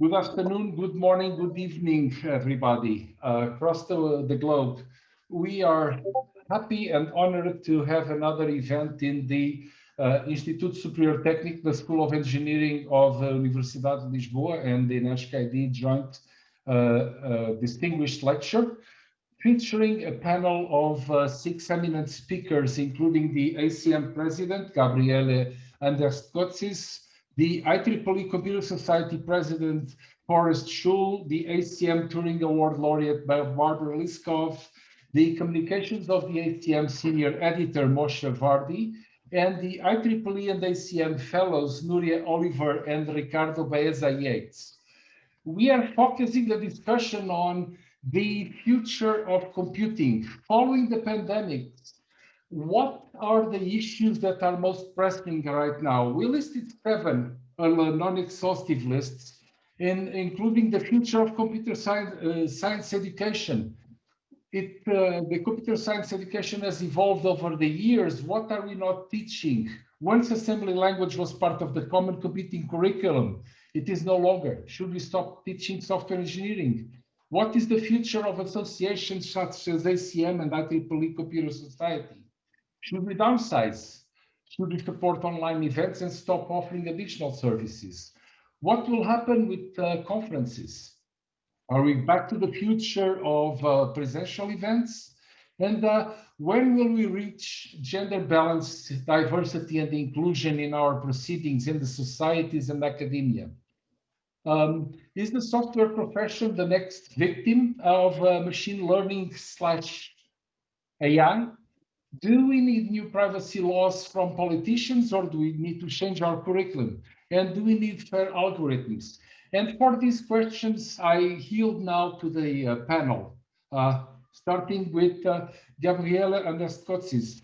Good afternoon, good morning, good evening, everybody uh, across the, the globe. We are happy and honored to have another event in the uh, Instituto Superior Técnico, the School of Engineering of the Universidade de Lisboa and the INESC-ID joint uh, uh, distinguished lecture featuring a panel of uh, six eminent speakers, including the ACM president, Gabriele Anderst-Kotsis, the IEEE Computer Society President Forrest Shull, the ACM Turing Award laureate Barbara Liskov, the communications of the ACM Senior Editor Moshe Vardi, and the IEEE and ACM Fellows Nuria Oliver and Ricardo Baeza Yates. We are focusing the discussion on the future of computing following the pandemic what are the issues that are most pressing right now? We listed seven uh, non-exhaustive lists, in, including the future of computer science, uh, science education. It, uh, the computer science education has evolved over the years. What are we not teaching? Once assembly language was part of the common computing curriculum, it is no longer. Should we stop teaching software engineering? What is the future of associations such as ACM and IEEE Computer Society? Should we downsize? Should we support online events and stop offering additional services? What will happen with uh, conferences? Are we back to the future of uh, presential events? And uh, when will we reach gender balance, diversity and inclusion in our proceedings in the societies and academia? Um, is the software profession the next victim of uh, machine learning slash AI? Do we need new privacy laws from politicians or do we need to change our curriculum? And do we need fair algorithms? And for these questions, I yield now to the uh, panel, uh, starting with uh, Gabriele Anderst-Kotsis.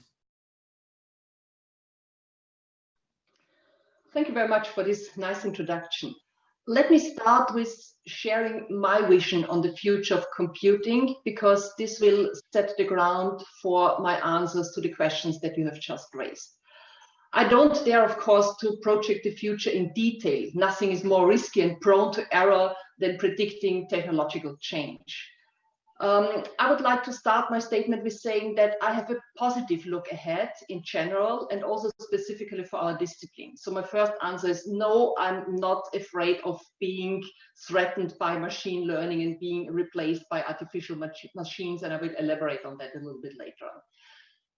Thank you very much for this nice introduction. Let me start with sharing my vision on the future of computing, because this will set the ground for my answers to the questions that you have just raised. I don't dare, of course, to project the future in detail. Nothing is more risky and prone to error than predicting technological change. Um, I would like to start my statement with saying that I have a positive look ahead in general and also specifically for our discipline. So my first answer is no, I'm not afraid of being threatened by machine learning and being replaced by artificial mach machines, and I will elaborate on that a little bit later on.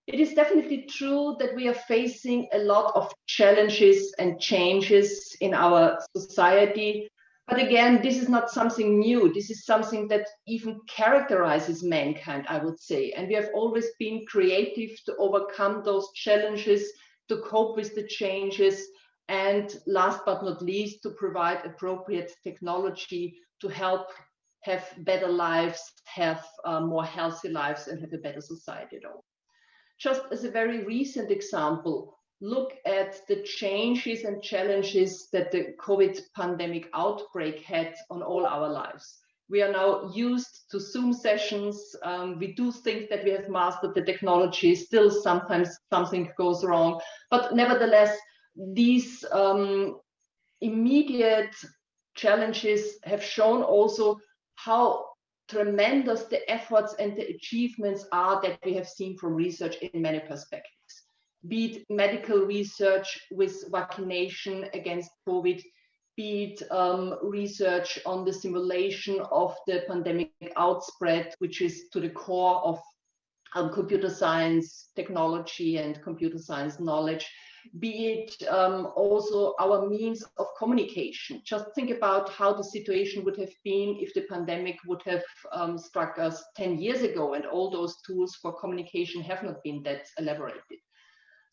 It is definitely true that we are facing a lot of challenges and changes in our society but again, this is not something new. This is something that even characterizes mankind, I would say. And we have always been creative to overcome those challenges, to cope with the changes, and last but not least, to provide appropriate technology to help have better lives, have uh, more healthy lives, and have a better society at all. Just as a very recent example, look at the changes and challenges that the COVID pandemic outbreak had on all our lives. We are now used to Zoom sessions. Um, we do think that we have mastered the technology. Still, sometimes something goes wrong. But nevertheless, these um, immediate challenges have shown also how tremendous the efforts and the achievements are that we have seen from research in many perspectives be it medical research with vaccination against COVID, be it um, research on the simulation of the pandemic outspread, which is to the core of um, computer science technology and computer science knowledge, be it um, also our means of communication. Just think about how the situation would have been if the pandemic would have um, struck us 10 years ago and all those tools for communication have not been that elaborated.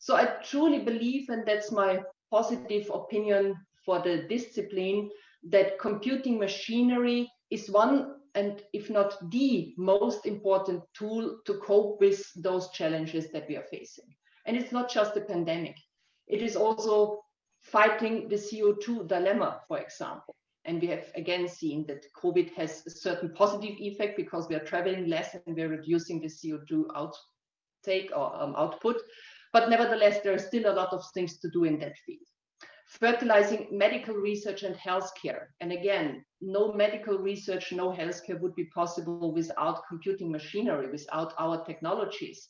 So I truly believe, and that's my positive opinion for the discipline, that computing machinery is one and if not the most important tool to cope with those challenges that we are facing. And it's not just the pandemic. It is also fighting the CO2 dilemma, for example. And we have again seen that COVID has a certain positive effect because we are traveling less and we're reducing the CO2 outtake or um, output. But nevertheless, there are still a lot of things to do in that field. Fertilizing medical research and healthcare. And again, no medical research, no healthcare would be possible without computing machinery, without our technologies,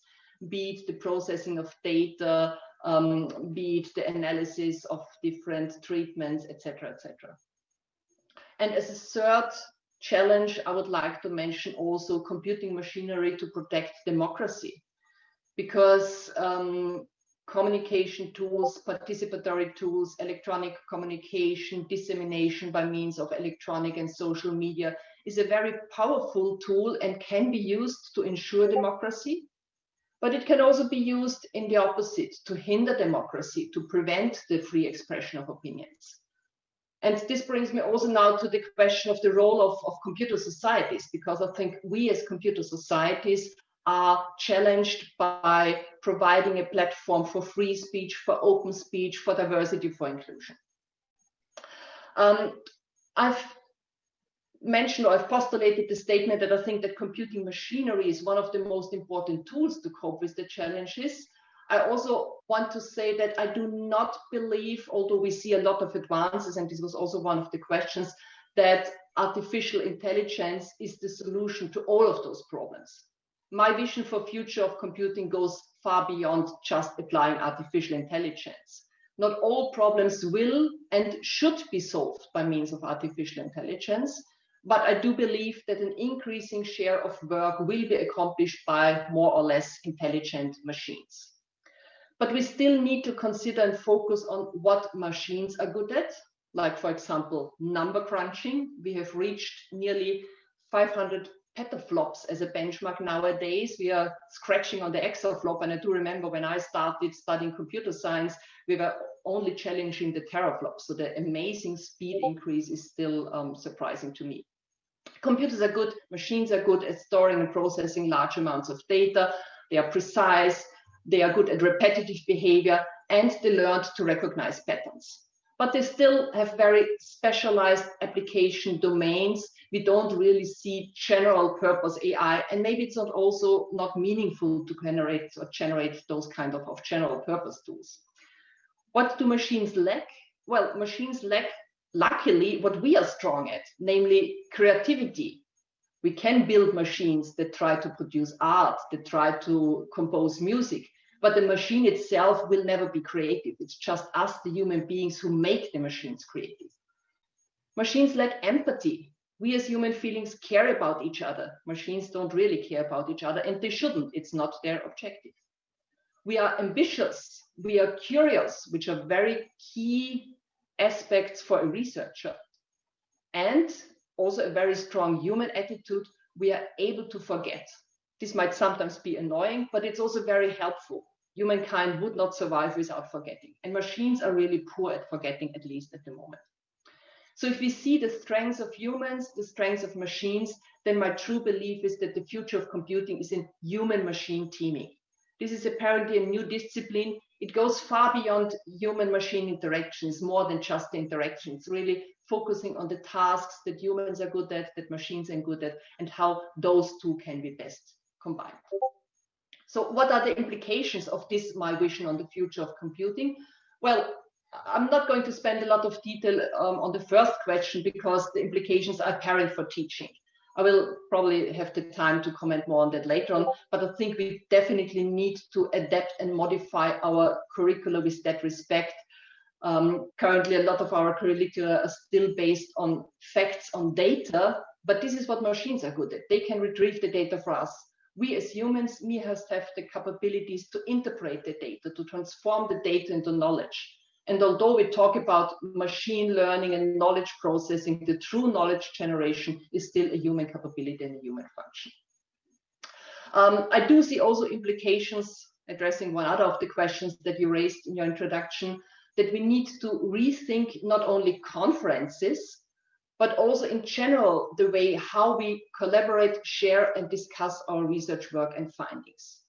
be it the processing of data, um, be it the analysis of different treatments, etc., etc. And as a third challenge, I would like to mention also computing machinery to protect democracy, because um, communication tools, participatory tools, electronic communication, dissemination by means of electronic and social media is a very powerful tool and can be used to ensure democracy. But it can also be used in the opposite, to hinder democracy, to prevent the free expression of opinions. And this brings me also now to the question of the role of, of computer societies, because I think we as computer societies are challenged by providing a platform for free speech, for open speech, for diversity, for inclusion. Um, I've mentioned or I've postulated the statement that I think that computing machinery is one of the most important tools to cope with the challenges. I also want to say that I do not believe, although we see a lot of advances, and this was also one of the questions, that artificial intelligence is the solution to all of those problems my vision for future of computing goes far beyond just applying artificial intelligence. Not all problems will and should be solved by means of artificial intelligence, but I do believe that an increasing share of work will be accomplished by more or less intelligent machines. But we still need to consider and focus on what machines are good at, like for example, number crunching. We have reached nearly 500 petaflops as a benchmark nowadays. We are scratching on the exaflop. And I do remember when I started studying computer science, we were only challenging the teraflop. So the amazing speed increase is still um, surprising to me. Computers are good, machines are good at storing and processing large amounts of data. They are precise, they are good at repetitive behavior, and they learned to recognize patterns. But they still have very specialized application domains we don't really see general purpose AI, and maybe it's not also not meaningful to generate or generate those kind of, of general purpose tools. What do machines lack? Well, machines lack, luckily, what we are strong at, namely creativity. We can build machines that try to produce art, that try to compose music, but the machine itself will never be creative. It's just us, the human beings, who make the machines creative. Machines lack empathy we as human feelings care about each other. Machines don't really care about each other and they shouldn't. It's not their objective. We are ambitious. We are curious, which are very key aspects for a researcher. And also a very strong human attitude. We are able to forget. This might sometimes be annoying, but it's also very helpful. Humankind would not survive without forgetting. And machines are really poor at forgetting, at least at the moment. So if we see the strengths of humans, the strengths of machines, then my true belief is that the future of computing is in human-machine teaming. This is apparently a new discipline. It goes far beyond human-machine interactions, more than just interactions, really focusing on the tasks that humans are good at, that machines are good at, and how those two can be best combined. So what are the implications of this, my vision on the future of computing? Well, I'm not going to spend a lot of detail um, on the first question because the implications are apparent for teaching. I will probably have the time to comment more on that later on, but I think we definitely need to adapt and modify our curricula with that respect. Um, currently, a lot of our curricula are still based on facts on data, but this is what machines are good at. They can retrieve the data for us. We as humans, we have the capabilities to interpret the data, to transform the data into knowledge. And although we talk about machine learning and knowledge processing, the true knowledge generation is still a human capability and a human function. Um, I do see also implications addressing one other of the questions that you raised in your introduction, that we need to rethink not only conferences, but also in general, the way how we collaborate, share, and discuss our research work and findings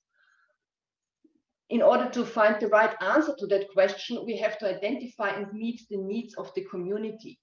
in order to find the right answer to that question, we have to identify and meet the needs of the community.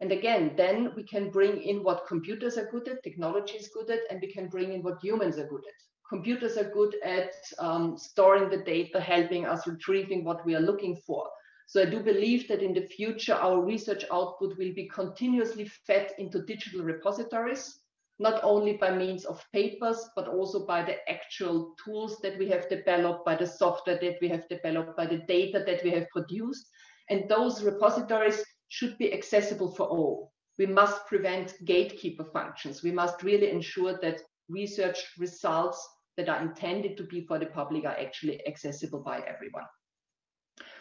And again, then we can bring in what computers are good at, technology is good at, and we can bring in what humans are good at. Computers are good at um, storing the data, helping us retrieving what we are looking for. So I do believe that in the future, our research output will be continuously fed into digital repositories, not only by means of papers, but also by the actual tools that we have developed, by the software that we have developed, by the data that we have produced. And those repositories should be accessible for all. We must prevent gatekeeper functions. We must really ensure that research results that are intended to be for the public are actually accessible by everyone.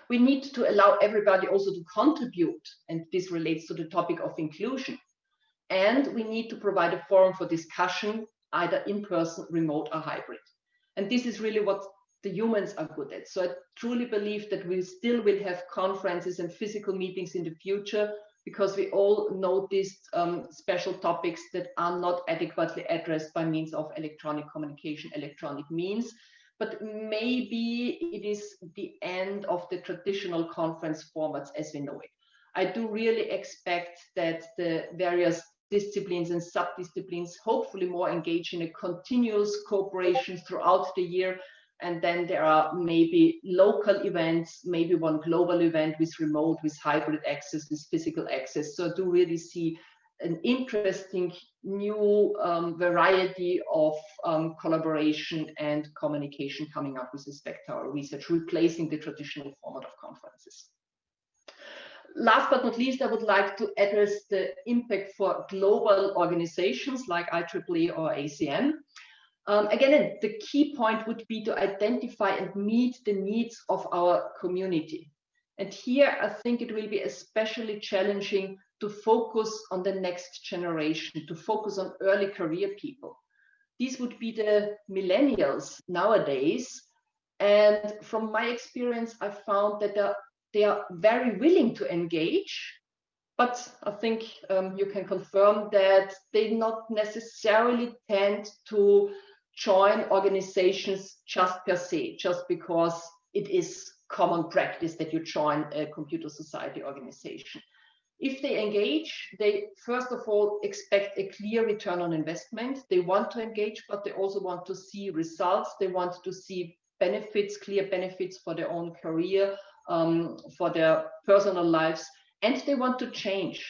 We need to allow everybody also to contribute, and this relates to the topic of inclusion. And we need to provide a forum for discussion, either in person, remote, or hybrid. And this is really what the humans are good at. So I truly believe that we still will have conferences and physical meetings in the future because we all noticed um, special topics that are not adequately addressed by means of electronic communication, electronic means. But maybe it is the end of the traditional conference formats as we know it. I do really expect that the various disciplines and sub-disciplines hopefully more engage in a continuous cooperation throughout the year and then there are maybe local events, maybe one global event with remote, with hybrid access, with physical access. So I do really see an interesting new um, variety of um, collaboration and communication coming up with respect to our research, replacing the traditional format of conferences. Last but not least, I would like to address the impact for global organizations like IEEE or ACM. Um, again, the key point would be to identify and meet the needs of our community. And here, I think it will be especially challenging to focus on the next generation, to focus on early career people. These would be the millennials nowadays. And from my experience, I found that they are very willing to engage, but I think um, you can confirm that they not necessarily tend to join organizations just per se, just because it is common practice that you join a computer society organization. If they engage, they first of all expect a clear return on investment. They want to engage, but they also want to see results. They want to see benefits, clear benefits for their own career, um, for their personal lives, and they want to change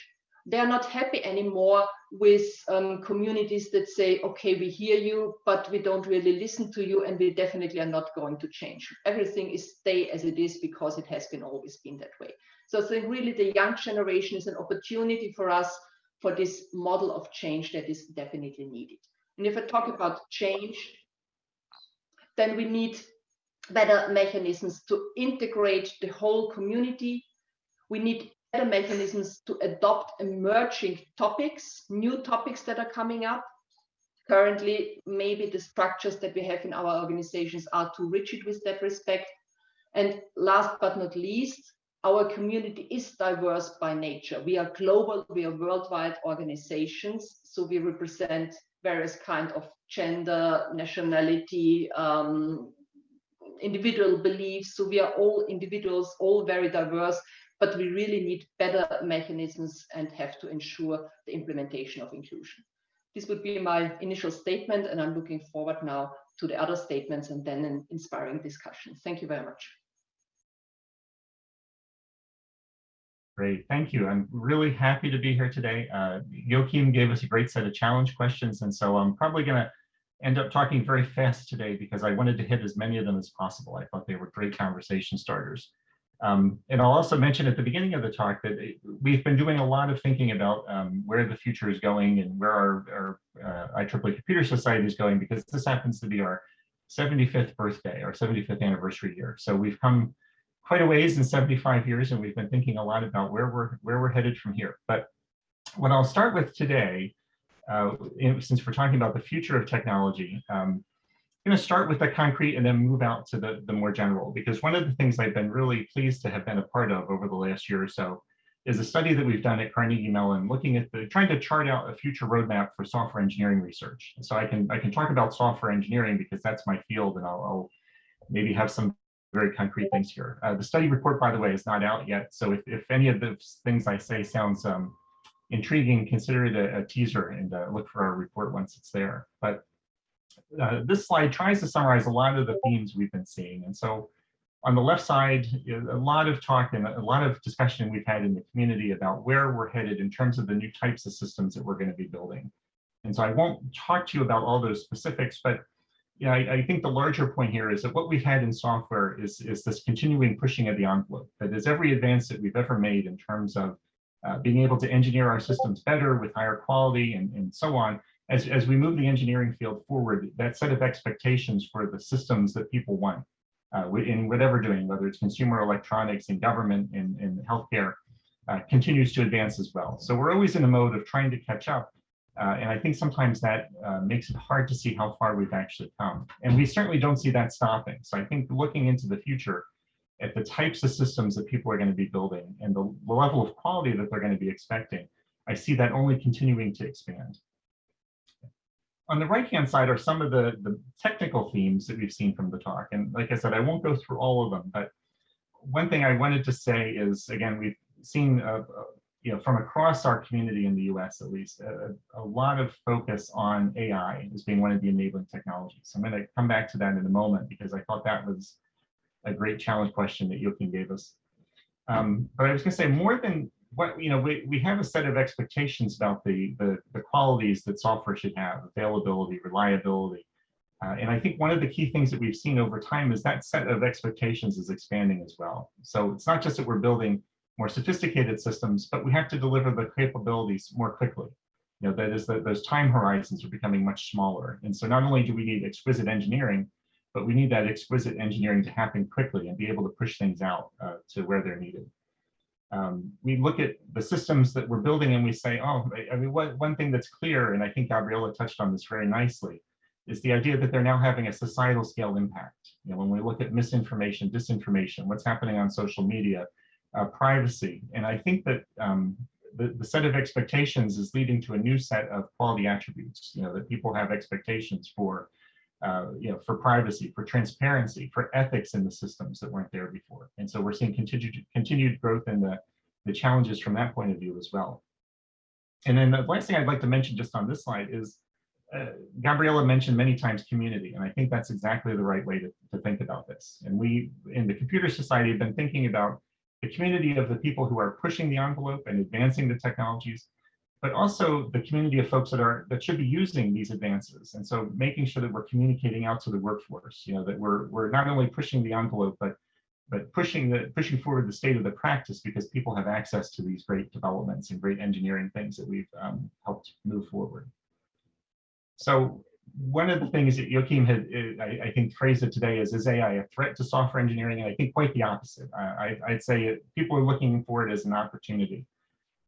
they are not happy anymore with um, communities that say, okay, we hear you, but we don't really listen to you, and we definitely are not going to change. Everything is stay as it is because it has been always been that way. So I think really the young generation is an opportunity for us for this model of change that is definitely needed. And if I talk about change, then we need better mechanisms to integrate the whole community. We need better mechanisms to adopt emerging topics, new topics that are coming up. Currently, maybe the structures that we have in our organizations are too rigid with that respect. And last but not least, our community is diverse by nature. We are global, we are worldwide organizations, so we represent various kind of gender, nationality, um, individual beliefs. So we are all individuals, all very diverse, but we really need better mechanisms and have to ensure the implementation of inclusion. This would be my initial statement, and I'm looking forward now to the other statements and then an inspiring discussion. Thank you very much. Great, thank you. I'm really happy to be here today. Uh, Joaquim gave us a great set of challenge questions, and so I'm probably going to end up talking very fast today because I wanted to hit as many of them as possible. I thought they were great conversation starters. Um, and I'll also mention at the beginning of the talk that we've been doing a lot of thinking about um, where the future is going and where our, our uh, IEEE Computer Society is going, because this happens to be our 75th birthday, our 75th anniversary year. So we've come quite a ways in 75 years, and we've been thinking a lot about where we're where we're headed from here. But what I'll start with today, uh, since we're talking about the future of technology, um, going to start with the concrete and then move out to the, the more general, because one of the things I've been really pleased to have been a part of over the last year or so is a study that we've done at Carnegie Mellon looking at the trying to chart out a future roadmap for software engineering research. So I can I can talk about software engineering because that's my field and I'll, I'll maybe have some very concrete things here. Uh, the study report, by the way, is not out yet. So if, if any of the things I say sounds um, intriguing, consider it a, a teaser and uh, look for our report once it's there. But uh, this slide tries to summarize a lot of the themes we've been seeing. And so on the left side, a lot of talk and a lot of discussion we've had in the community about where we're headed in terms of the new types of systems that we're going to be building. And so I won't talk to you about all those specifics, but yeah, I, I, think the larger point here is that what we've had in software is, is this continuing pushing of the envelope. That is every advance that we've ever made in terms of uh, being able to engineer our systems better with higher quality and, and so on. As, as we move the engineering field forward, that set of expectations for the systems that people want uh, in whatever doing, whether it's consumer electronics and government and, healthcare, uh, continues to advance as well. So we're always in a mode of trying to catch up. Uh, and I think sometimes that uh, makes it hard to see how far we've actually come. And we certainly don't see that stopping. So I think looking into the future at the types of systems that people are going to be building and the level of quality that they're going to be expecting, I see that only continuing to expand on the right-hand side are some of the, the technical themes that we've seen from the talk. And like I said, I won't go through all of them, but one thing I wanted to say is, again, we've seen, uh, uh, you know, from across our community in the US at least, a, a, lot of focus on AI as being one of the enabling technologies. I'm going to come back to that in a moment because I thought that was a great challenge question that Joaquim gave us. Um, but I was going to say more than what you know we, we have a set of expectations about the, the, the qualities that software should have availability reliability uh, and i think one of the key things that we've seen over time is that set of expectations is expanding as well. So it's not just that we're building more sophisticated systems but we have to deliver the capabilities more quickly. You know that is that those time horizons are becoming much smaller. And so not only do we need exquisite engineering but we need that exquisite engineering to happen quickly and be able to push things out uh, to where they're needed um, we look at the systems that we're building and we say, oh, I mean, what, one thing that's clear, and I think Gabriela touched on this very nicely, is the idea that they're now having a societal scale impact. You know, when we look at misinformation, disinformation, what's happening on social media, uh, privacy, and I think that um, the, the set of expectations is leading to a new set of quality attributes, you know, that people have expectations for uh, you know, for privacy, for transparency, for ethics in the systems that weren't there before. And so we're seeing continued continued growth in the, the challenges from that point of view as well. And then the last thing I'd like to mention just on this slide is uh, Gabriela mentioned many times community, and I think that's exactly the right way to, to think about this. And we, in the Computer Society, have been thinking about the community of the people who are pushing the envelope and advancing the technologies, but also the community of folks that are that should be using these advances. And so making sure that we're communicating out to the workforce, you know, that we're we're not only pushing the envelope, but but pushing the pushing forward the state of the practice because people have access to these great developments and great engineering things that we've um, helped move forward. So one of the things that Joaquim had, uh, I, I, think, phrased it today is, is AI a threat to software engineering? And I think quite the opposite. I, would say it, people are looking for it as an opportunity.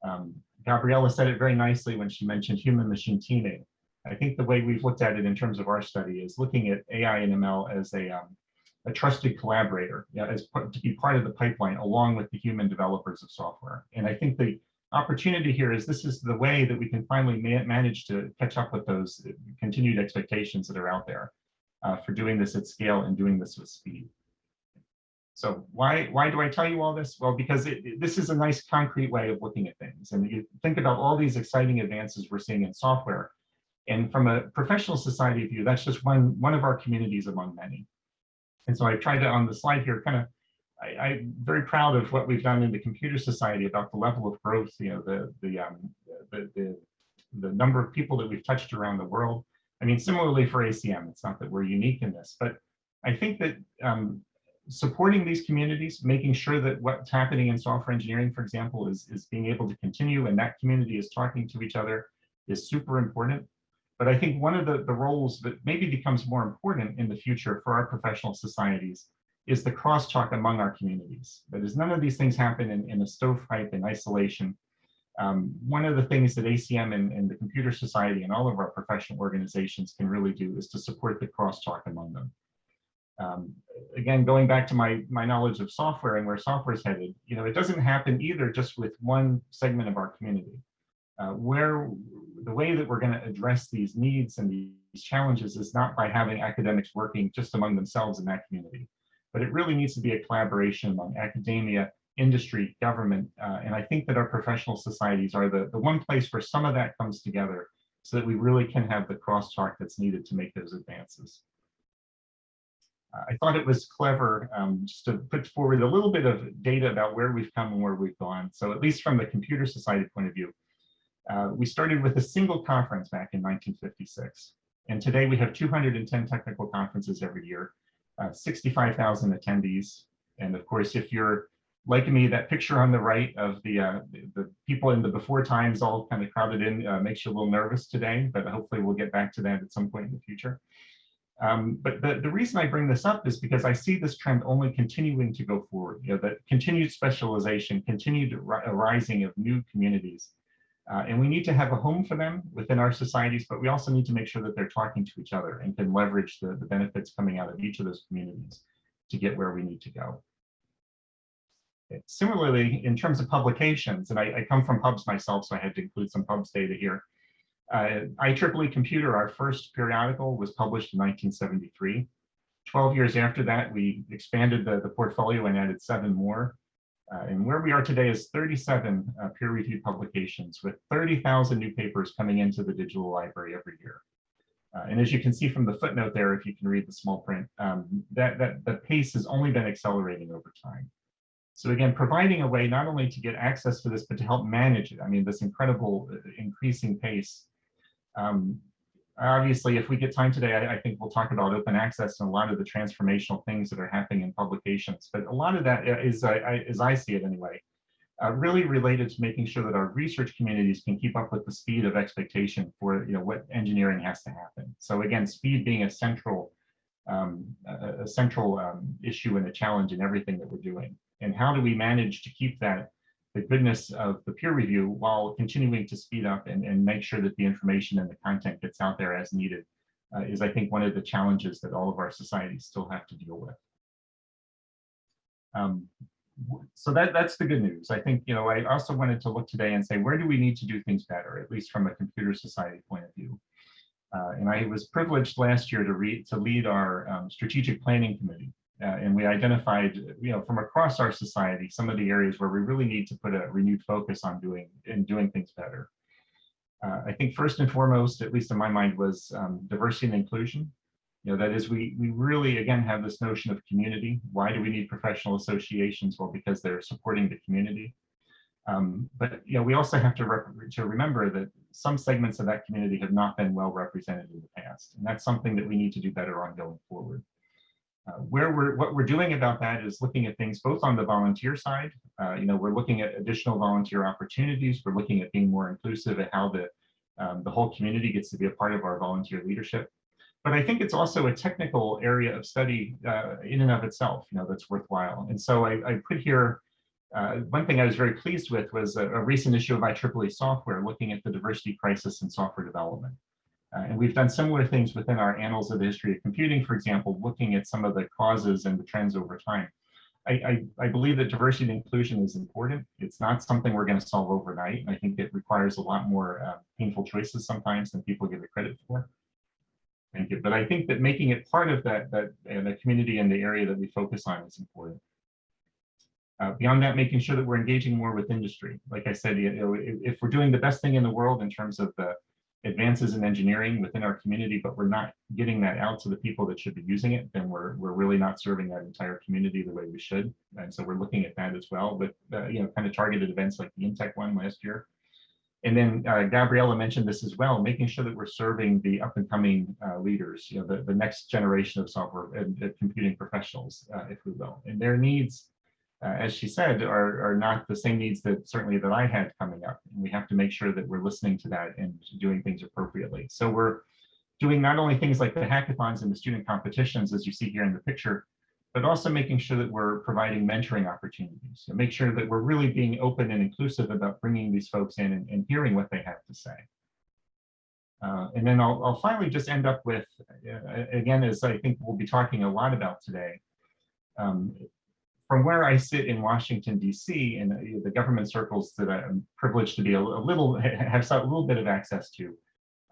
Um, Gabriela said it very nicely when she mentioned human machine teaming. I think the way we've looked at it in terms of our study is looking at AI and ML as a, um, a trusted collaborator, as to be part of the pipeline along with the human developers of software. And I think the opportunity here is this is the way that we can finally ma manage to catch up with those continued expectations that are out there uh, for doing this at scale and doing this with speed. So why, why do I tell you all this? Well, because it, it, this is a nice concrete way of looking at things. And you think about all these exciting advances we're seeing in software. And from a professional society view, that's just one, one of our communities among many. And so I tried to, on the slide here, kind of, I, am very proud of what we've done in the computer society about the level of growth, you know, the, the, um, the, the, the number of people that we've touched around the world. I mean, similarly for ACM, it's not that we're unique in this, but I think that um, supporting these communities, making sure that what's happening in software engineering, for example, is, is being able to continue and that community is talking to each other is super important. But I think one of the, the roles that maybe becomes more important in the future for our professional societies is the crosstalk among our communities. That is, none of these things happen in, in a stovepipe in isolation. Um, one of the things that ACM and, and the Computer Society and all of our professional organizations can really do is to support the crosstalk among them. Um, again, going back to my, my knowledge of software and where software is headed, you know, it doesn't happen either just with one segment of our community. Uh, where the way that we're going to address these needs and these challenges is not by having academics working just among themselves in that community, but it really needs to be a collaboration among academia, industry, government, uh, and I think that our professional societies are the, the one place where some of that comes together so that we really can have the crosstalk that's needed to make those advances. I thought it was clever um, just to put forward a little bit of data about where we've come and where we've gone. So at least from the Computer Society point of view, uh, we started with a single conference back in 1956. And today we have 210 technical conferences every year, uh, 65,000 attendees. And of course, if you're like me, that picture on the right of the, uh, the, the people in the before times all kind of crowded in uh, makes you a little nervous today, but hopefully we'll get back to that at some point in the future. Um, but the, the reason I bring this up is because I see this trend only continuing to go forward, you know, that continued specialization, continued rising of new communities. Uh, and we need to have a home for them within our societies, but we also need to make sure that they're talking to each other and can leverage the, the benefits coming out of each of those communities to get where we need to go. Similarly, in terms of publications, and I, I, come from pubs myself, so I had to include some pubs data here. Uh, IEEE Computer, our first periodical, was published in 1973. 12 years after that, we expanded the, the portfolio and added seven more. Uh, and where we are today is 37 uh, peer-reviewed publications with 30,000 new papers coming into the digital library every year. Uh, and as you can see from the footnote there, if you can read the small print, um, that, that the pace has only been accelerating over time. So again, providing a way not only to get access to this, but to help manage it. I mean, this incredible uh, increasing pace. Um, obviously, if we get time today, I, I, think we'll talk about open access and a lot of the transformational things that are happening in publications. But a lot of that is, uh, I, as I see it anyway, uh, really related to making sure that our research communities can keep up with the speed of expectation for you know what engineering has to happen. So again, speed being a central um, a, a, central um, issue and a challenge in everything that we're doing and how do we manage to keep that the goodness of the peer review while continuing to speed up and, and make sure that the information and the content gets out there as needed uh, is I think one of the challenges that all of our societies still have to deal with. Um, so that that's the good news. I think, you know, I also wanted to look today and say, where do we need to do things better, at least from a computer society point of view? Uh, and I was privileged last year to read to lead our um, strategic planning committee. Uh, and we identified, you know, from across our society, some of the areas where we really need to put a renewed focus on doing and doing things better. Uh, I think first and foremost, at least in my mind, was um, diversity and inclusion. You know, that is, we we really again have this notion of community. Why do we need professional associations? Well, because they're supporting the community. Um, but you know, we also have to to remember that some segments of that community have not been well represented in the past, and that's something that we need to do better on going forward. Uh, where we're what we're doing about that is looking at things both on the volunteer side. Uh, you know, we're looking at additional volunteer opportunities. We're looking at being more inclusive at how the um, the whole community gets to be a part of our volunteer leadership. But I think it's also a technical area of study uh, in and of itself, you know, that's worthwhile. And so I, I put here uh, one thing I was very pleased with was a, a recent issue of IEEE software looking at the diversity crisis in software development. Uh, and we've done similar things within our Annals of the History of Computing, for example, looking at some of the causes and the trends over time. I, I, I believe that diversity and inclusion is important. It's not something we're going to solve overnight. I think it requires a lot more uh, painful choices sometimes than people give it credit for. Thank you. But I think that making it part of that, that uh, the community and the area that we focus on is important. Uh, beyond that, making sure that we're engaging more with industry. Like I said, you know, if, if we're doing the best thing in the world in terms of the advances in engineering within our community, but we're not getting that out to the people that should be using it, then we're, we're really not serving that entire community the way we should. And so we're looking at that as well, but uh, you know, kind of targeted events like the Intech one last year. And then uh, Gabriella mentioned this as well, making sure that we're serving the up and coming uh, leaders, you know, the, the next generation of software and computing professionals, uh, if we will, and their needs uh, as she said, are, are not the same needs that certainly that I had coming up. And we have to make sure that we're listening to that and doing things appropriately. So we're doing not only things like the hackathons and the student competitions, as you see here in the picture, but also making sure that we're providing mentoring opportunities. So make sure that we're really being open and inclusive about bringing these folks in and, and hearing what they have to say. Uh, and then I'll, I'll, finally just end up with, uh, again, as I think we'll be talking a lot about today, um, from where I sit in Washington, D.C., and the government circles that I'm privileged to be a, little, have a little bit of access to,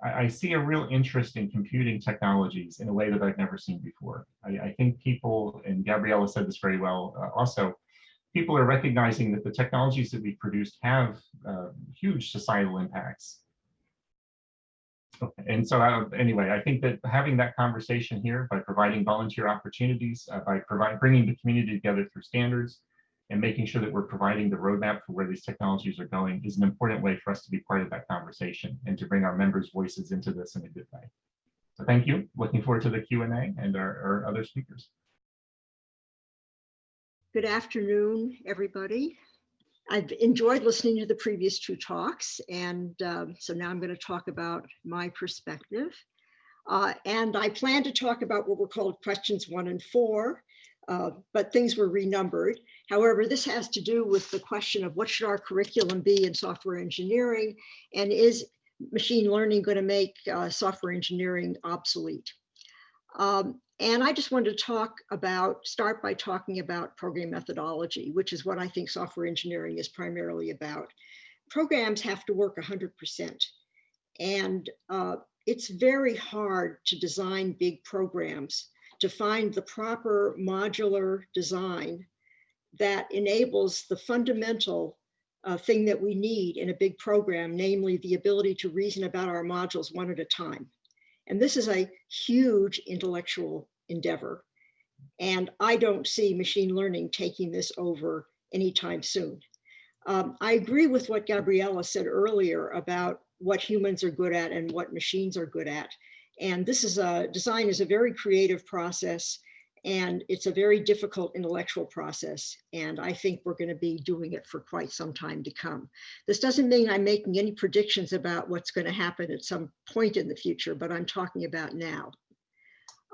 I, I, see a real interest in computing technologies in a way that I've never seen before. I, I think people, and Gabriella said this very well uh, also, people are recognizing that the technologies that we've produced have uh, huge societal impacts. And so uh, anyway, I think that having that conversation here by providing volunteer opportunities, uh, by providing bringing the community together through standards, and making sure that we're providing the roadmap for where these technologies are going is an important way for us to be part of that conversation and to bring our members' voices into this in a good way. So thank you. Looking forward to the Q&A and our, our other speakers. Good afternoon, everybody. I've enjoyed listening to the previous two talks, and um, so now I'm going to talk about my perspective. Uh, and I plan to talk about what were called questions one and four, uh, but things were renumbered. However, this has to do with the question of what should our curriculum be in software engineering, and is machine learning going to make uh, software engineering obsolete? Um, and I just wanted to talk about, start by talking about program methodology, which is what I think software engineering is primarily about. Programs have to work 100%. And uh, it's very hard to design big programs, to find the proper modular design that enables the fundamental uh, thing that we need in a big program, namely the ability to reason about our modules one at a time. And this is a huge intellectual endeavor. And I don't see machine learning taking this over anytime soon. Um, I agree with what Gabriela said earlier about what humans are good at and what machines are good at. And this is a design is a very creative process and it's a very difficult intellectual process. And I think we're going to be doing it for quite some time to come. This doesn't mean I'm making any predictions about what's going to happen at some point in the future, but I'm talking about now.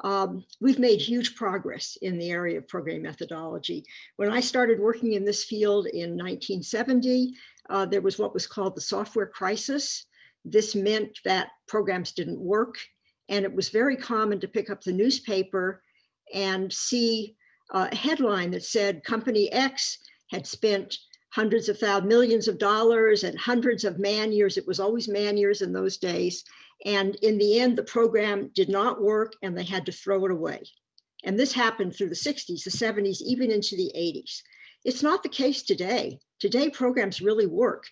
Um, we've made huge progress in the area of program methodology. When I started working in this field in 1970, uh, there was what was called the software crisis. This meant that programs didn't work, and it was very common to pick up the newspaper and see a headline that said company X had spent hundreds of thousands, millions of dollars and hundreds of man years. It was always man years in those days and in the end, the program did not work and they had to throw it away. And this happened through the 60s, the 70s, even into the 80s. It's not the case today. Today, programs really work.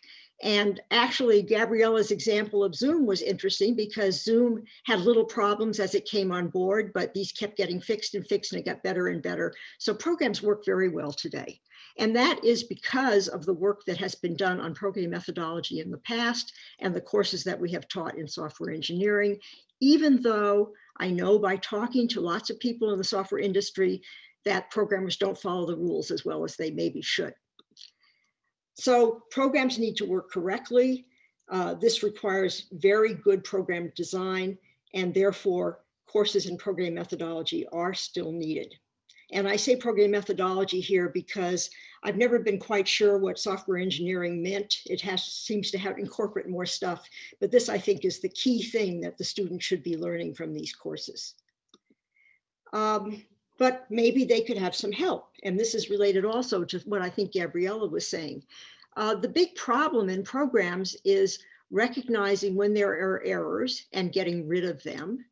And actually, Gabriela's example of Zoom was interesting because Zoom had little problems as it came on board, but these kept getting fixed and fixed and it got better and better. So programs work very well today. And that is because of the work that has been done on program methodology in the past and the courses that we have taught in software engineering, even though I know by talking to lots of people in the software industry that programmers don't follow the rules as well as they maybe should. So programs need to work correctly. Uh, this requires very good program design and therefore courses in program methodology are still needed. And I say program methodology here because I've never been quite sure what software engineering meant. It has seems to have incorporate more stuff, but this I think is the key thing that the student should be learning from these courses. Um, but maybe they could have some help. And this is related also to what I think Gabriela was saying. Uh, the big problem in programs is recognizing when there are errors and getting rid of them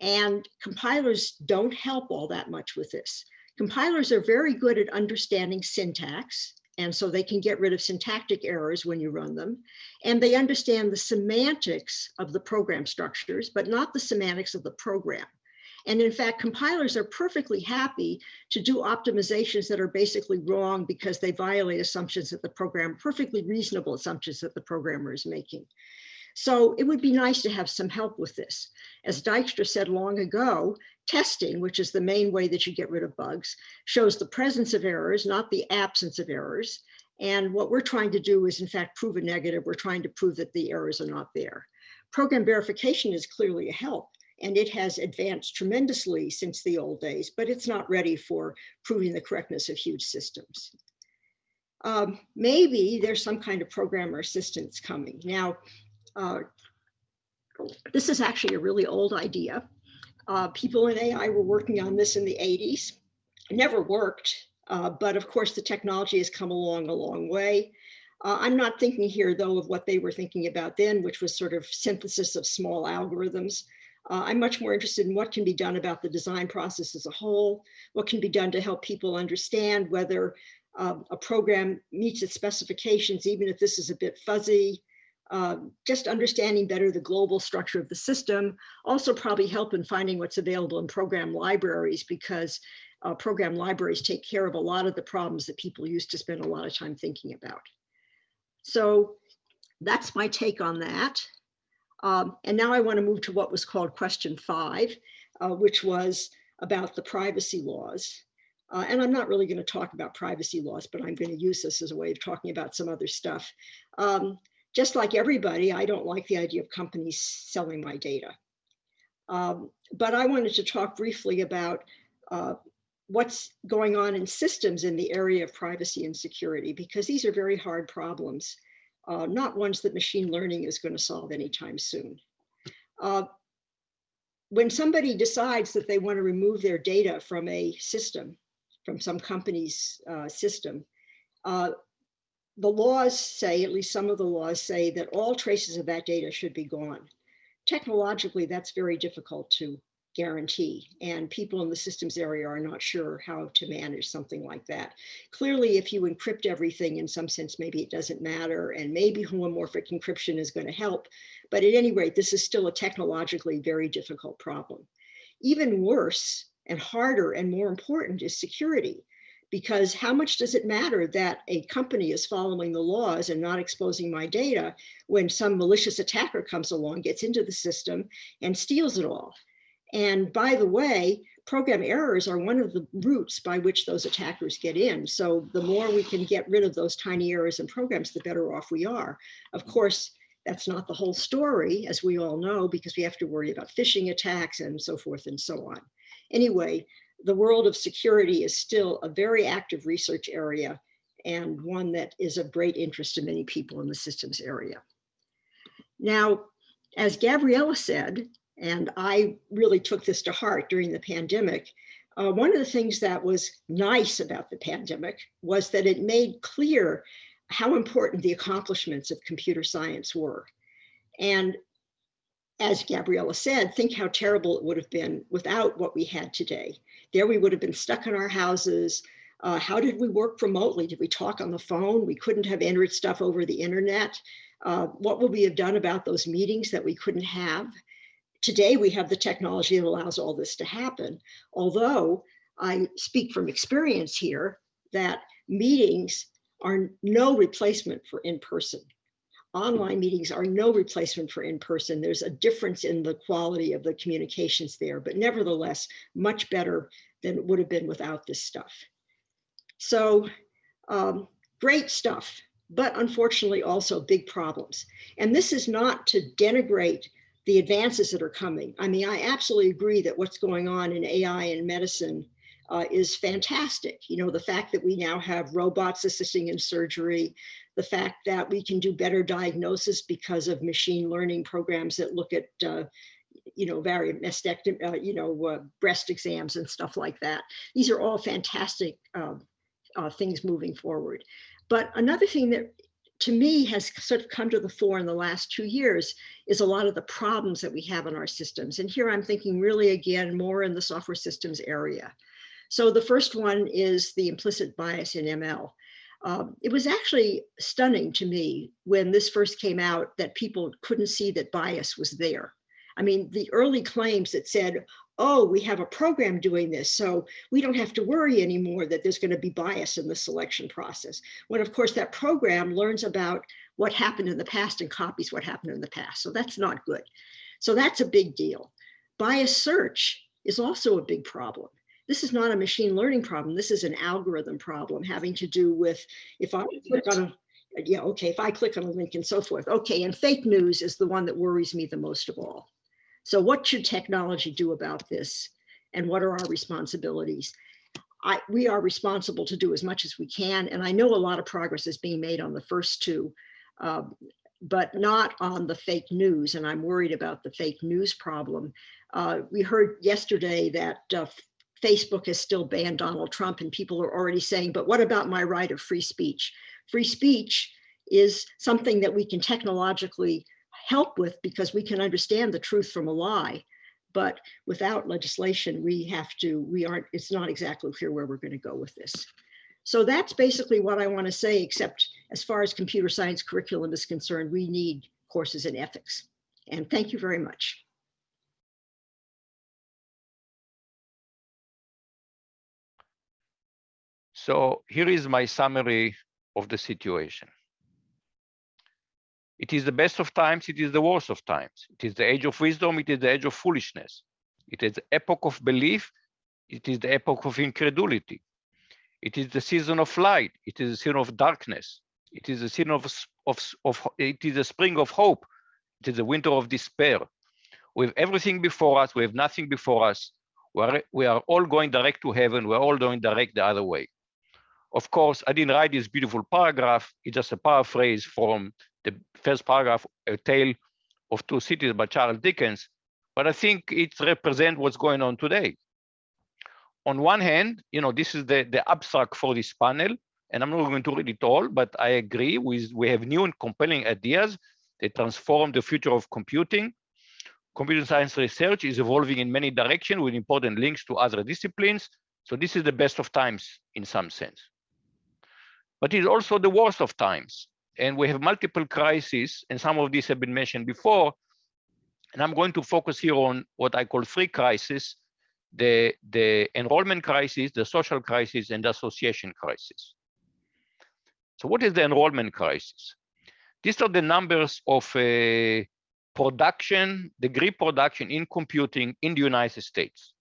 and compilers don't help all that much with this. Compilers are very good at understanding syntax, and so they can get rid of syntactic errors when you run them. And they understand the semantics of the program structures, but not the semantics of the program. And in fact, compilers are perfectly happy to do optimizations that are basically wrong because they violate assumptions that the program, perfectly reasonable assumptions that the programmer is making. So it would be nice to have some help with this. As Dijkstra said long ago, testing, which is the main way that you get rid of bugs, shows the presence of errors, not the absence of errors. And what we're trying to do is in fact prove a negative. We're trying to prove that the errors are not there. Program verification is clearly a help and it has advanced tremendously since the old days, but it's not ready for proving the correctness of huge systems. Um, maybe there's some kind of programmer assistance coming. Now, uh, this is actually a really old idea. Uh, people in AI were working on this in the 80s. It never worked, uh, but of course the technology has come along a long way. Uh, I'm not thinking here though of what they were thinking about then, which was sort of synthesis of small algorithms. Uh, I'm much more interested in what can be done about the design process as a whole, what can be done to help people understand whether uh, a program meets its specifications, even if this is a bit fuzzy, uh, just understanding better the global structure of the system, also probably help in finding what's available in program libraries because uh, program libraries take care of a lot of the problems that people used to spend a lot of time thinking about. So that's my take on that. Um, and now I want to move to what was called question five, uh, which was about the privacy laws. Uh, and I'm not really going to talk about privacy laws, but I'm going to use this as a way of talking about some other stuff. Um, just like everybody, I don't like the idea of companies selling my data. Um, but I wanted to talk briefly about uh, what's going on in systems in the area of privacy and security, because these are very hard problems, uh, not ones that machine learning is going to solve anytime soon. Uh, when somebody decides that they want to remove their data from a system, from some company's uh, system, uh, the laws say, at least some of the laws say that all traces of that data should be gone. Technologically, that's very difficult to guarantee and people in the systems area are not sure how to manage something like that. Clearly, if you encrypt everything in some sense, maybe it doesn't matter and maybe homomorphic encryption is going to help. But at any rate, this is still a technologically very difficult problem. Even worse and harder and more important is security because how much does it matter that a company is following the laws and not exposing my data when some malicious attacker comes along, gets into the system and steals it all? And by the way, program errors are one of the routes by which those attackers get in. So the more we can get rid of those tiny errors in programs, the better off we are. Of course, that's not the whole story, as we all know, because we have to worry about phishing attacks and so forth and so on. Anyway, the world of security is still a very active research area and one that is of great interest to many people in the systems area. Now, as Gabriella said, and I really took this to heart during the pandemic, uh, one of the things that was nice about the pandemic was that it made clear how important the accomplishments of computer science were. And as Gabriella said, think how terrible it would have been without what we had today. There we would have been stuck in our houses. Uh, how did we work remotely? Did we talk on the phone? We couldn't have entered stuff over the internet. Uh, what would we have done about those meetings that we couldn't have? Today we have the technology that allows all this to happen. Although I speak from experience here that meetings are no replacement for in-person online meetings are no replacement for in-person. There's a difference in the quality of the communications there, but nevertheless, much better than it would have been without this stuff. So um, great stuff, but unfortunately also big problems. And this is not to denigrate the advances that are coming. I mean, I absolutely agree that what's going on in AI and medicine uh, is fantastic. You know, the fact that we now have robots assisting in surgery, the fact that we can do better diagnosis because of machine learning programs that look at, uh, you know, various mastectomy, uh, you know, uh, breast exams and stuff like that. These are all fantastic um, uh, things moving forward. But another thing that to me has sort of come to the fore in the last two years is a lot of the problems that we have in our systems. And here I'm thinking really again more in the software systems area. So the first one is the implicit bias in ML. Um, it was actually stunning to me when this first came out that people couldn't see that bias was there. I mean, the early claims that said, oh, we have a program doing this, so we don't have to worry anymore that there's going to be bias in the selection process. When, of course, that program learns about what happened in the past and copies what happened in the past. So that's not good. So that's a big deal. Bias search is also a big problem this is not a machine learning problem. This is an algorithm problem having to do with if I click on a, yeah, okay, if I click on a link and so forth. Okay, and fake news is the one that worries me the most of all. So what should technology do about this? And what are our responsibilities? I, we are responsible to do as much as we can. And I know a lot of progress is being made on the first two, um, but not on the fake news. And I'm worried about the fake news problem. Uh, we heard yesterday that uh, Facebook has still banned Donald Trump and people are already saying, but what about my right of free speech? Free speech is something that we can technologically help with because we can understand the truth from a lie. But without legislation, we have to, we aren't, it's not exactly clear where we're going to go with this. So that's basically what I want to say, except as far as computer science curriculum is concerned, we need courses in ethics. And thank you very much. So here is my summary of the situation. It is the best of times, it is the worst of times. It is the age of wisdom, it is the age of foolishness. It is the epoch of belief, it is the epoch of incredulity. It is the season of light, it is the season of darkness. It is the season of, of, of it is the spring of hope, it is the winter of despair. We have everything before us, we have nothing before us. We are, we are all going direct to heaven, we're all going direct the other way. Of course, I didn't write this beautiful paragraph. It's just a paraphrase from the first paragraph, A Tale of Two Cities by Charles Dickens. But I think it represents what's going on today. On one hand, you know, this is the, the abstract for this panel, and I'm not going to read it all, but I agree with we have new and compelling ideas that transform the future of computing. Computer science research is evolving in many directions with important links to other disciplines. So this is the best of times in some sense but it's also the worst of times. And we have multiple crises, and some of these have been mentioned before. And I'm going to focus here on what I call three crises, the, the enrollment crisis, the social crisis, and the association crisis. So what is the enrollment crisis? These are the numbers of uh, production, degree production in computing in the United States.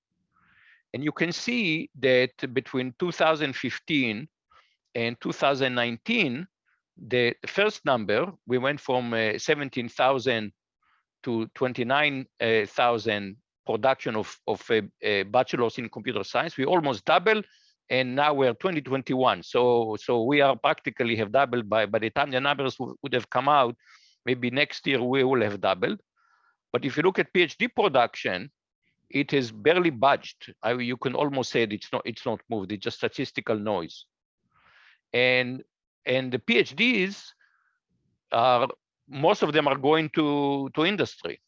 And you can see that between 2015 and 2019, the first number, we went from uh, 17,000 to 29,000 production of, of a, a bachelor's in computer science. We almost doubled, and now we're 2021. So, so we are practically have doubled by, by the time the numbers would have come out, maybe next year we will have doubled. But if you look at PhD production, it has barely budged. I, you can almost say it's not, it's not moved. It's just statistical noise and and the PhDs are most of them are going to to industry.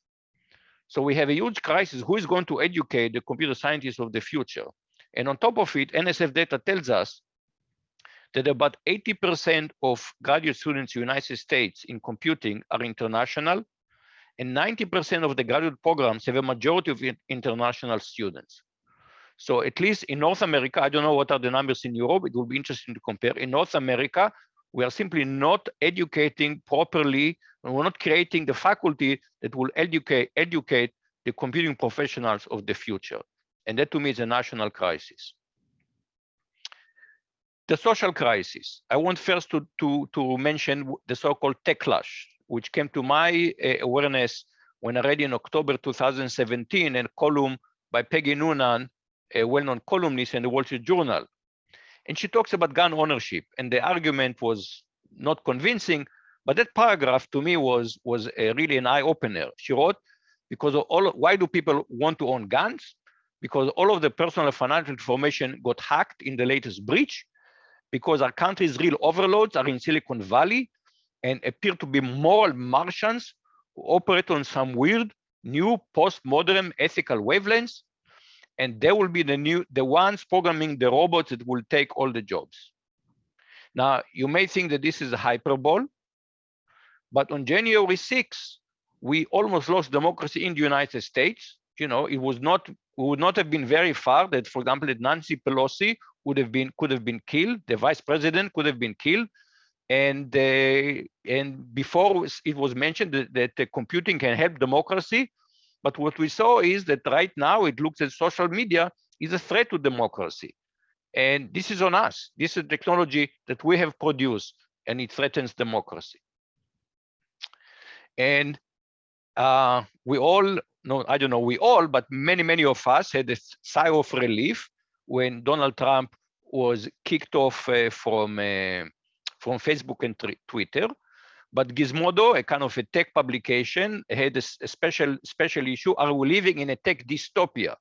So we have a huge crisis. Who is going to educate the computer scientists of the future? And on top of it, NSF data tells us that about 80% of graduate students in the United States in computing are international, and 90% of the graduate programs have a majority of international students. So at least in North America, I don't know what are the numbers in Europe. It will be interesting to compare. In North America, we are simply not educating properly. And we're not creating the faculty that will educate, educate the computing professionals of the future. And that to me is a national crisis. The social crisis. I want first to, to, to mention the so-called techlash, which came to my uh, awareness when I read in October 2017 a column by Peggy Noonan a well-known columnist in the Wall Street Journal. And she talks about gun ownership. And the argument was not convincing, but that paragraph to me was, was really an eye-opener. She wrote, because all, why do people want to own guns? Because all of the personal financial information got hacked in the latest breach, because our country's real overlords are in Silicon Valley and appear to be moral Martians who operate on some weird, new, postmodern ethical wavelengths and they will be the new the ones programming the robots that will take all the jobs. Now, you may think that this is a hyperbole, but on January 6, we almost lost democracy in the United States. You know, it was not we would not have been very far that, for example, that Nancy Pelosi would have been could have been killed, the vice president could have been killed, and uh, and before it was mentioned that, that computing can help democracy, but what we saw is that right now it looks at social media is a threat to democracy. And this is on us. This is technology that we have produced and it threatens democracy. And uh, we all, no, I don't know, we all, but many, many of us had a sigh of relief when Donald Trump was kicked off uh, from, uh, from Facebook and Twitter but Gizmodo, a kind of a tech publication, had a, special special issue. Are we living in a tech dystopia?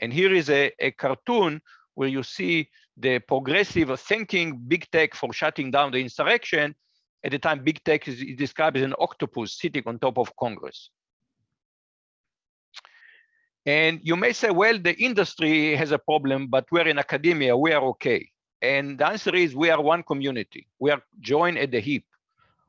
And here is a, a cartoon where you see the progressive thanking big tech for shutting down the insurrection. At the time, big tech is, is described as an octopus sitting on top of Congress. And you may say, well, the industry has a problem, but we're in academia, we are okay. And the answer is we are one community. We are joined at the hip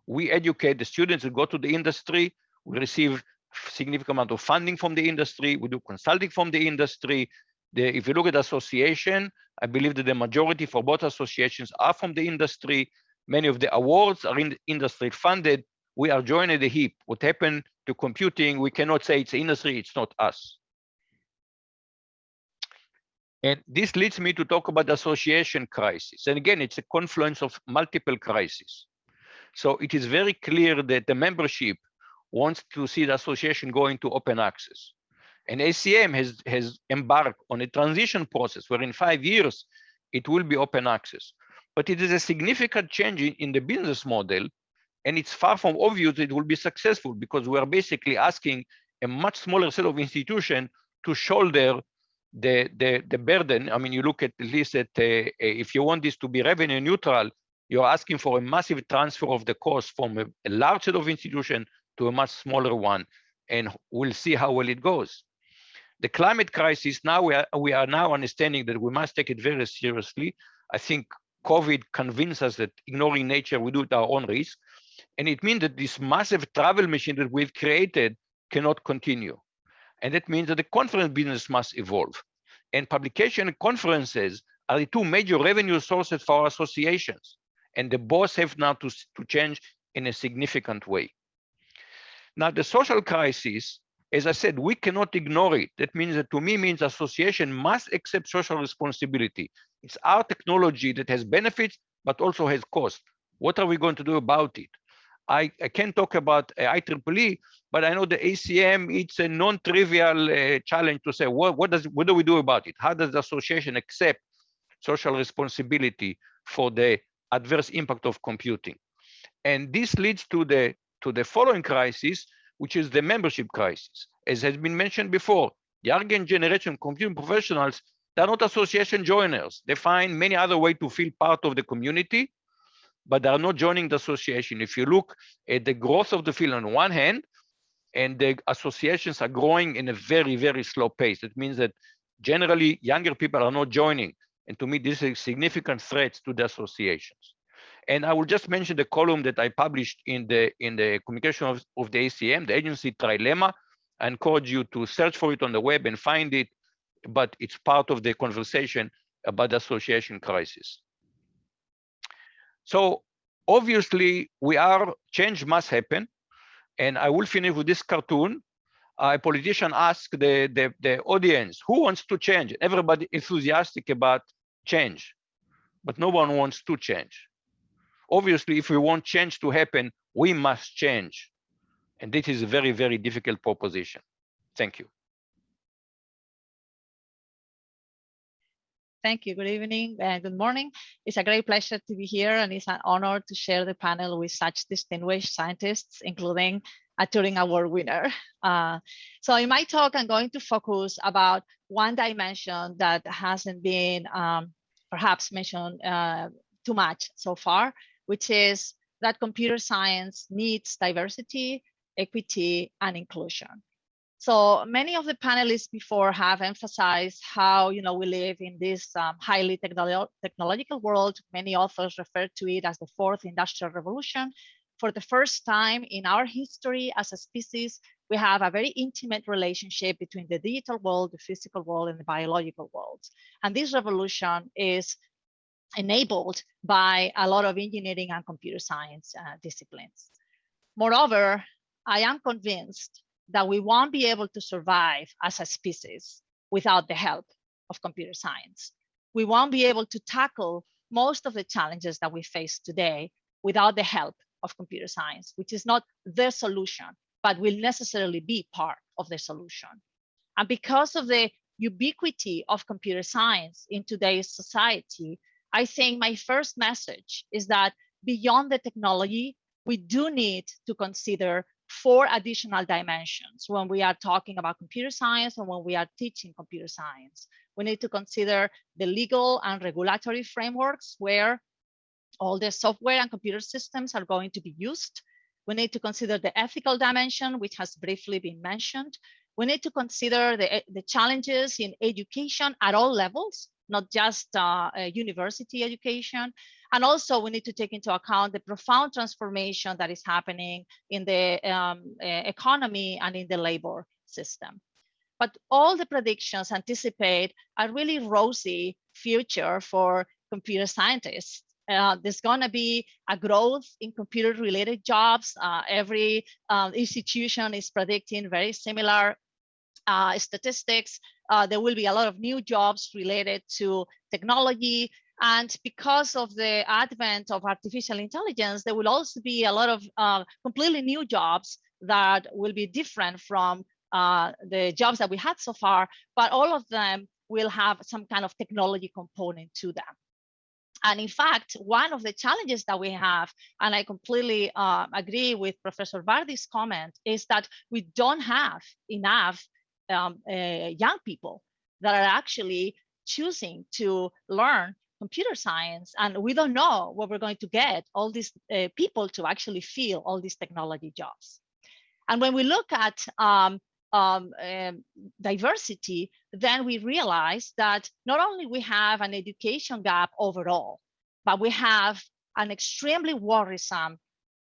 We educate the students who go to the industry. We receive significant amount of funding from the industry. We do consulting from the industry. The, if you look at association, I believe that the majority for both associations are from the industry. Many of the awards are in industry funded. We are joining the hip. What happened to computing, we cannot say it's industry, it's not us. And this leads me to talk about the association crisis. And again, it's a confluence of multiple crises. So it is very clear that the membership wants to see the association going to open access. And ACM has, has embarked on a transition process where in five years, it will be open access. But it is a significant change in, in the business model. And it's far from obvious it will be successful because we are basically asking a much smaller set of institutions to shoulder the, the, the burden. I mean, you look at, at least at, uh, if you want this to be revenue neutral, you're asking for a massive transfer of the cost from a, a large set of institutions to a much smaller one. And we'll see how well it goes. The climate crisis, now we are, we are now understanding that we must take it very seriously. I think COVID convinced us that ignoring nature, we do it at our own risk. And it means that this massive travel machine that we've created cannot continue. And that means that the conference business must evolve. And publication conferences are the two major revenue sources for our associations. And the both have now to, to change in a significant way. Now, the social crisis, as I said, we cannot ignore it. That means that to me means association must accept social responsibility. It's our technology that has benefits, but also has cost. What are we going to do about it? I, I can talk about IEEE, but I know the ACM, it's a non-trivial uh, challenge to say, what, what, does, what do we do about it? How does the association accept social responsibility for the adverse impact of computing? And this leads to the, to the following crisis, which is the membership crisis. As has been mentioned before, the young generation computing professionals, they're not association joiners. They find many other ways to feel part of the community but they are not joining the association. If you look at the growth of the field on one hand, and the associations are growing in a very, very slow pace. It means that generally younger people are not joining. And to me, this is a significant threat to the associations. And I will just mention the column that I published in the in the communication of, of the ACM, the agency trilemma. I encourage you to search for it on the web and find it, but it's part of the conversation about the association crisis. So obviously we are, change must happen. And I will finish with this cartoon. A politician asked the, the, the audience, who wants to change? Everybody enthusiastic about change, but no one wants to change. Obviously, if we want change to happen, we must change. And this is a very, very difficult proposition. Thank you. Thank you. Good evening and good morning. It's a great pleasure to be here and it's an honor to share the panel with such distinguished scientists, including a Turing Award winner. Uh, so in my talk, I'm going to focus about one dimension that hasn't been um, perhaps mentioned uh, too much so far, which is that computer science needs diversity, equity, and inclusion. So many of the panelists before have emphasized how you know we live in this um, highly technolo technological world. Many authors refer to it as the fourth industrial revolution. For the first time in our history as a species, we have a very intimate relationship between the digital world, the physical world, and the biological world. And this revolution is enabled by a lot of engineering and computer science uh, disciplines. Moreover, I am convinced that we won't be able to survive as a species without the help of computer science. We won't be able to tackle most of the challenges that we face today without the help of computer science, which is not the solution, but will necessarily be part of the solution. And because of the ubiquity of computer science in today's society, I think my first message is that beyond the technology, we do need to consider four additional dimensions when we are talking about computer science and when we are teaching computer science. We need to consider the legal and regulatory frameworks where all the software and computer systems are going to be used. We need to consider the ethical dimension, which has briefly been mentioned. We need to consider the, the challenges in education at all levels, not just uh, university education. And also we need to take into account the profound transformation that is happening in the um, economy and in the labor system. But all the predictions anticipate a really rosy future for computer scientists. Uh, there's going to be a growth in computer related jobs. Uh, every uh, institution is predicting very similar uh, statistics. Uh, there will be a lot of new jobs related to technology. And because of the advent of artificial intelligence, there will also be a lot of uh, completely new jobs that will be different from the jobs that we had so far, but all of them will have some kind of technology component to them. And in fact, one of the challenges that we have, and I completely uh, agree with Professor Vardi's comment, is that we don't have enough um, uh, young people that are actually choosing to learn computer science. And we don't know what we're going to get all these uh, people to actually fill all these technology jobs. And when we look at um, um, um, diversity, then we realize that not only we have an education gap overall, but we have an extremely worrisome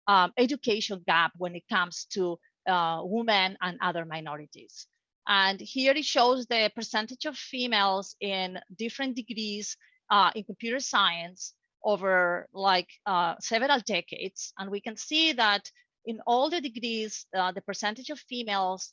um, education gap when it comes to uh, women and other minorities. And here it shows the percentage of females in different degrees uh, in computer science over like uh, several decades. And we can see that in all the degrees, uh, the percentage of females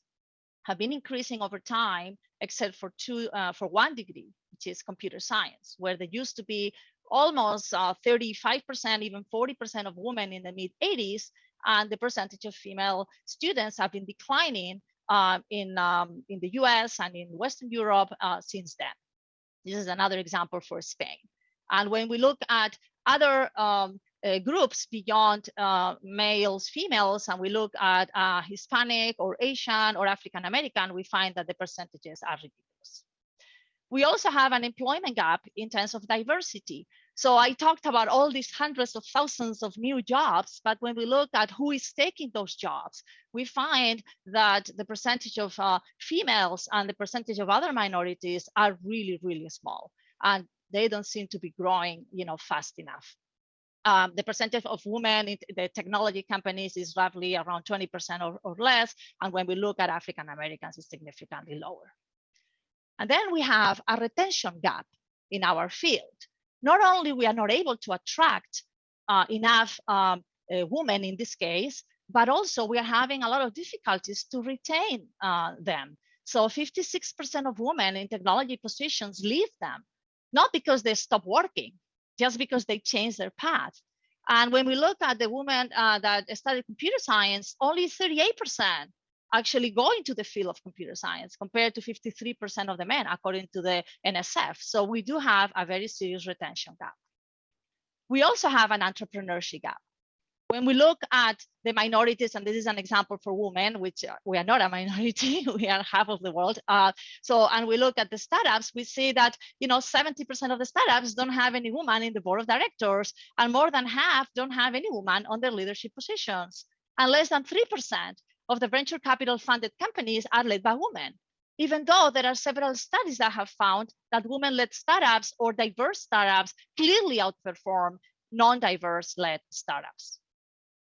have been increasing over time, except for two, uh, for one degree, which is computer science, where there used to be almost 35%, uh, even 40% of women in the mid 80s, and the percentage of female students have been declining uh, in, um, in the US and in Western Europe uh, since then. This is another example for Spain. And when we look at other um, groups beyond uh, males, females, and we look at uh, Hispanic or Asian or African American, we find that the percentages are ridiculous. We also have an employment gap in terms of diversity. So I talked about all these hundreds of thousands of new jobs, but when we look at who is taking those jobs, we find that the percentage of uh, females and the percentage of other minorities are really, really small. And they don't seem to be growing you know, fast enough um, the percentage of women in the technology companies is roughly around 20% or, or less. And when we look at African Americans, it's significantly lower. And then we have a retention gap in our field. Not only we are not able to attract uh, enough um, uh, women in this case, but also we are having a lot of difficulties to retain uh, them. So 56% of women in technology positions leave them, not because they stop working, just because they changed their path. And when we look at the women uh, that studied computer science, only 38% actually go into the field of computer science compared to 53% of the men, according to the NSF. So we do have a very serious retention gap. We also have an entrepreneurship gap when we look at the minorities, and this is an example for women, which uh, we are not a minority, we are half of the world. Uh, so, and we look at the startups, we see that, you know, 70% of the startups don't have any woman in the board of directors, and more than half don't have any woman on their leadership positions. And less than 3% of the venture capital funded companies are led by women even though there are several studies that have found that women-led startups or diverse startups clearly outperform non-diverse led startups.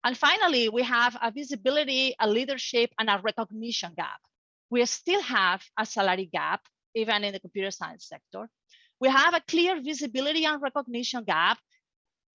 And finally, we have a visibility, a leadership, and a recognition gap. We still have a salary gap, even in the computer science sector. We have a clear visibility and recognition gap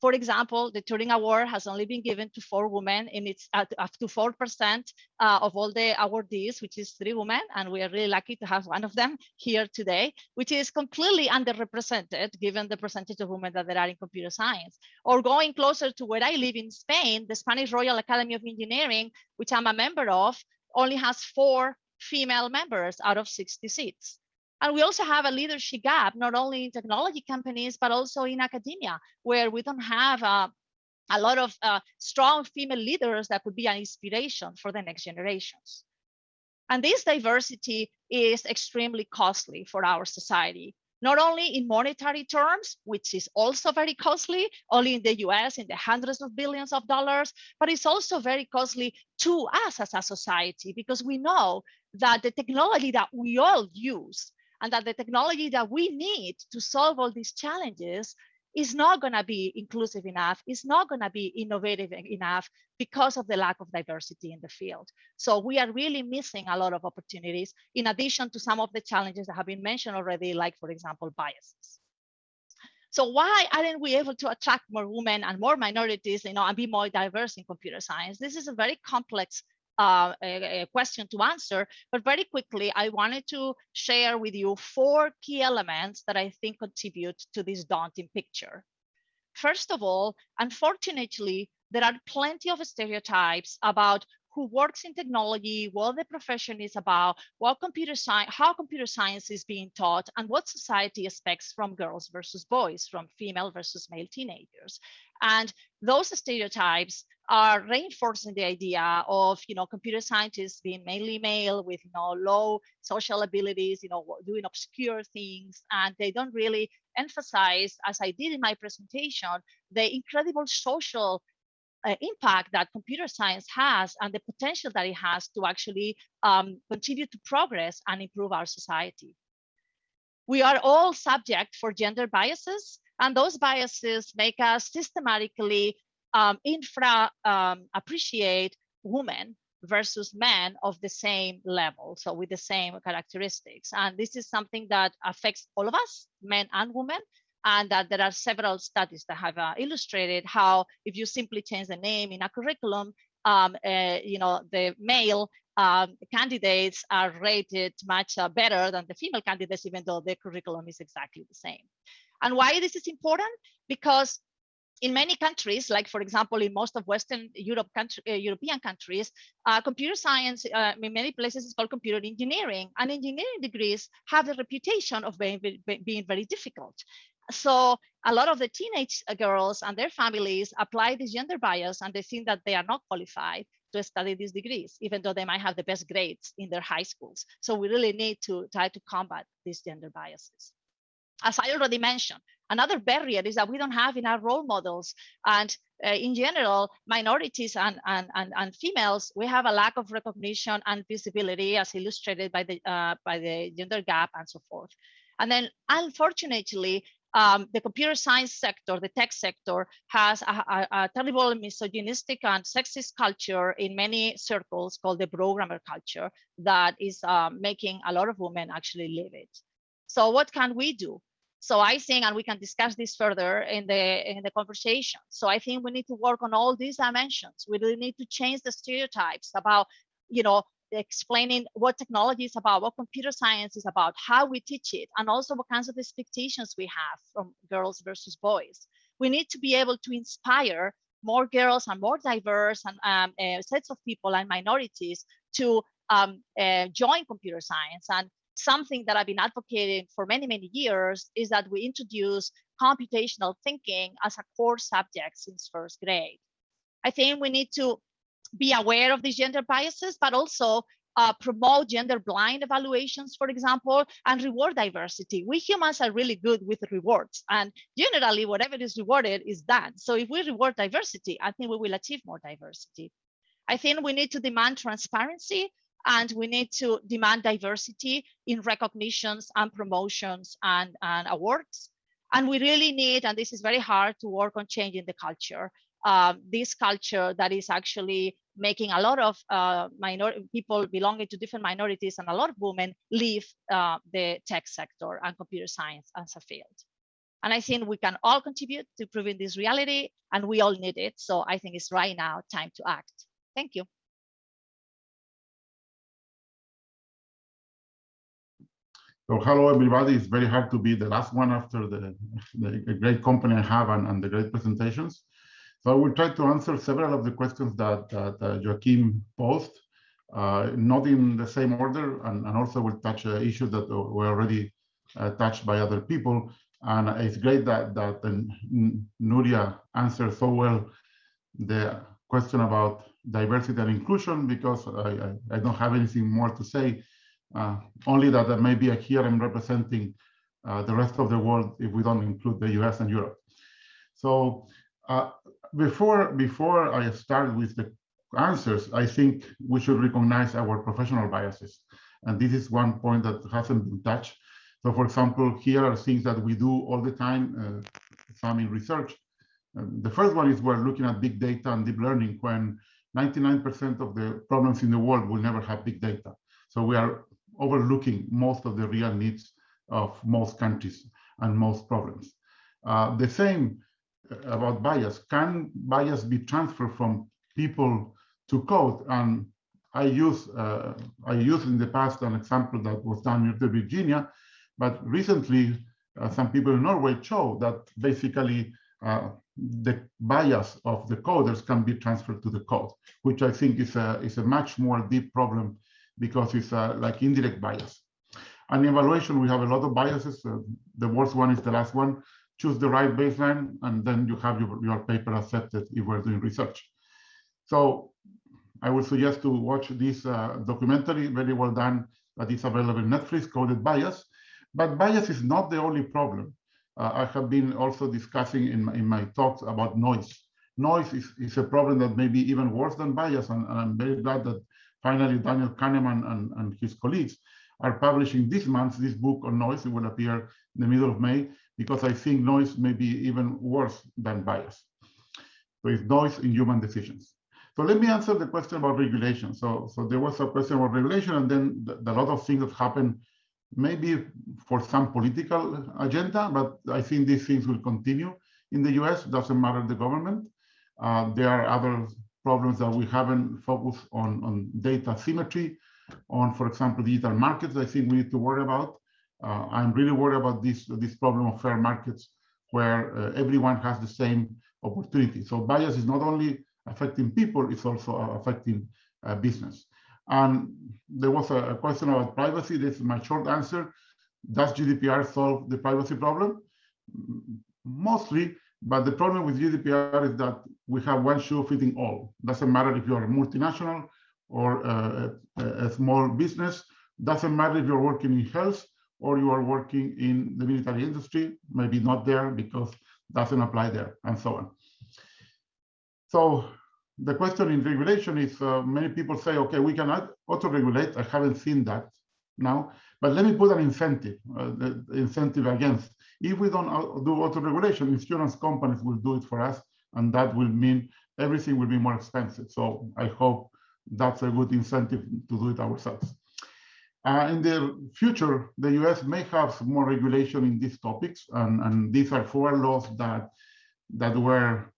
for example, the Turing Award has only been given to four women and it's up to 4% uh, of all the awardees, which is three women. And we are really lucky to have one of them here today, which is completely underrepresented given the percentage of women that there are in computer science. Or going closer to where I live in Spain, the Spanish Royal Academy of Engineering, which I'm a member of, only has four female members out of 60 seats. And we also have a leadership gap, not only in technology companies, but also in academia, where we don't have uh, a lot of uh, strong female leaders that could be an inspiration for the next generations. And this diversity is extremely costly for our society, not only in monetary terms, which is also very costly, only in the US in the hundreds of billions of dollars, but it's also very costly to us as a society because we know that the technology that we all use and that the technology that we need to solve all these challenges is not going to be inclusive enough, is not going to be innovative enough because of the lack of diversity in the field. So we are really missing a lot of opportunities in addition to some of the challenges that have been mentioned already, like for example, biases. So why aren't we able to attract more women and more minorities, you know, and be more diverse in computer science? This is a very complex uh, a, a question to answer, but very quickly, I wanted to share with you four key elements that I think contribute to this daunting picture. First of all, unfortunately, there are plenty of stereotypes about who works in technology, what the profession is about, what computer science, how computer science is being taught, and what society expects from girls versus boys, from female versus male teenagers. And those stereotypes are reinforcing the idea of you know computer scientists being mainly male with you know low social abilities you know doing obscure things and they don't really emphasize as i did in my presentation the incredible social uh, impact that computer science has and the potential that it has to actually um, contribute to progress and improve our society we are all subject for gender biases and those biases make us systematically um, infra um, appreciate women versus men of the same level, so with the same characteristics. And this is something that affects all of us, men and women, and that there are several studies that have uh, illustrated how if you simply change the name in a curriculum, um, uh, you know, the male um, candidates are rated much uh, better than the female candidates, even though the curriculum is exactly the same. And why this is important? Because in many countries, like for example, in most of Western Europe country, uh, European countries, uh, computer science uh, in many places is called computer engineering, and engineering degrees have the reputation of being, being very difficult. So a lot of the teenage uh, girls and their families apply this gender bias, and they think that they are not qualified to study these degrees, even though they might have the best grades in their high schools. So we really need to try to combat these gender biases. As I already mentioned, Another barrier is that we don't have enough role models. And uh, in general, minorities and, and, and, and, females, we have a lack of recognition and visibility as illustrated by the, uh, by the gender gap and so forth. And then unfortunately, um, the computer science sector, the tech sector, has a, a, a, terrible misogynistic and sexist culture in many circles called the programmer culture that is uh, making a lot of women actually leave it. So what can we do? So I think, and we can discuss this further in the in the conversation. So I think we need to work on all these dimensions. We really need to change the stereotypes about, you know, explaining what technology is about, what computer science is about, how we teach it, and also what kinds of expectations we have from girls versus boys. We need to be able to inspire more girls and more diverse and um, uh, sets of people and minorities to um, uh, join computer science and something that I've been advocating for many, many years is that we introduce computational thinking as a core subject since first grade. I think we need to be aware of these gender biases, but also uh, promote gender blind evaluations, for example, and reward diversity. We humans are really good with rewards, and generally, whatever is rewarded is done. So, if we reward diversity, I think we will achieve more diversity. I think we need to demand transparency and we need to demand diversity in recognitions and promotions and, and awards. And we really need, and this is very hard to work on changing the culture, um, this culture that is actually making a lot of uh, minor people belonging to different minorities and a lot of women leave uh, the tech sector and computer science as a field. And I think we can all contribute to proving this reality and we all need it. So I think it's right now time to act. Thank you. So hello, everybody. It's very hard to be the last one after the, the great company I have and, and, the great presentations. I will try to answer several of the questions that, that uh, Joaquim posed, uh, not in the same order, and, and also will touch uh, issues that were already uh, touched by other people. And it's great that, that Nuria answered so well the question about diversity and inclusion, because I, I, I don't have anything more to say uh, only that uh, maybe here I'm representing uh, the rest of the world if we don't include the US and Europe. So uh, before, before I start with the answers, I think we should recognize our professional biases. And this is one point that hasn't been touched. So for example, here are things that we do all the time, uh, some in research. Um, the first one is we're looking at big data and deep learning when 99% of the problems in the world will never have big data. So we are overlooking most of the real needs of most countries and most problems. Uh, the same about bias. Can bias be transferred from people to code? And I use uh, I used in the past an example that was done in Virginia, but recently uh, some people in Norway show that basically uh, the bias of the coders can be transferred to the code, which I think is a is a much more deep problem because it's uh, like indirect bias. And in evaluation, we have a lot of biases. Uh, the worst one is the last one. Choose the right baseline, and then you have your, your paper accepted if we're doing research. So I would suggest to watch this uh, documentary, very well done, that is available in Netflix, Coded Bias. But bias is not the only problem. Uh, I have been also discussing in my, in my talks about noise. Noise is, is a problem that may be even worse than bias, and, and I'm very glad that finally Daniel Kahneman and, and his colleagues are publishing this month this book on noise. It will appear in the middle of May because I think noise may be even worse than bias. So it's noise in human decisions. So let me answer the question about regulation. So, so there was a question about regulation, and then the, the lot of things that happen maybe for some political agenda, but I think these things will continue in the US, doesn't matter the government. Uh, there are other problems that we haven't focused on, on data symmetry, on, for example, digital markets, I think we need to worry about. Uh, I'm really worried about this, this problem of fair markets where uh, everyone has the same opportunity. So bias is not only affecting people, it's also affecting uh, business. And there was a, a, question about privacy. This is my short answer. Does GDPR solve the privacy problem? Mostly, but the problem with GDPR is that we have one shoe fitting all. Doesn't matter if you're a multinational or a, a small business. Doesn't matter if you're working in health or you are working in the military industry, maybe not there because doesn't apply there, and so on. So the question in regulation is uh, many people say, okay, we cannot auto-regulate. I haven't seen that now, but let me put an incentive, uh, the incentive against. If we don't do auto-regulation, insurance companies will do it for us, and that will mean everything will be more expensive. So I hope that's a good incentive to do it ourselves. Uh, in the future, the US may have more regulation in these topics, and, and these are four laws that that were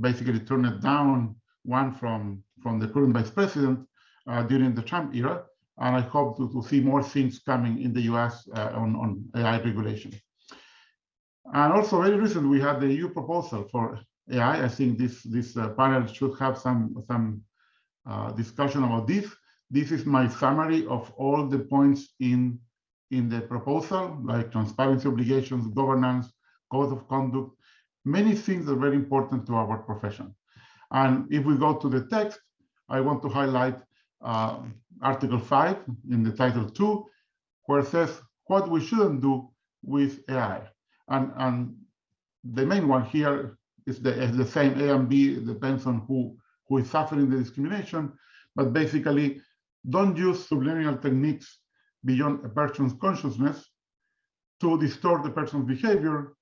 basically turned down, one from, from the current vice president uh, during the Trump era, and I hope to, to see more things coming in the US uh, on, on AI regulation. And also very recently, we had the EU proposal for AI. I think this, this uh, panel should have some, some uh, discussion about this. This is my summary of all the points in, in the proposal, like transparency obligations, governance, code of conduct, many things are very important to our profession. And if we go to the text, I want to highlight uh, Article 5 in the Title 2, where it says what we shouldn't do with AI. And, and the main one here is the, is the same A and B, depends on who who is suffering the discrimination, but basically don't use subliminal techniques beyond a person's consciousness to distort the person's behavior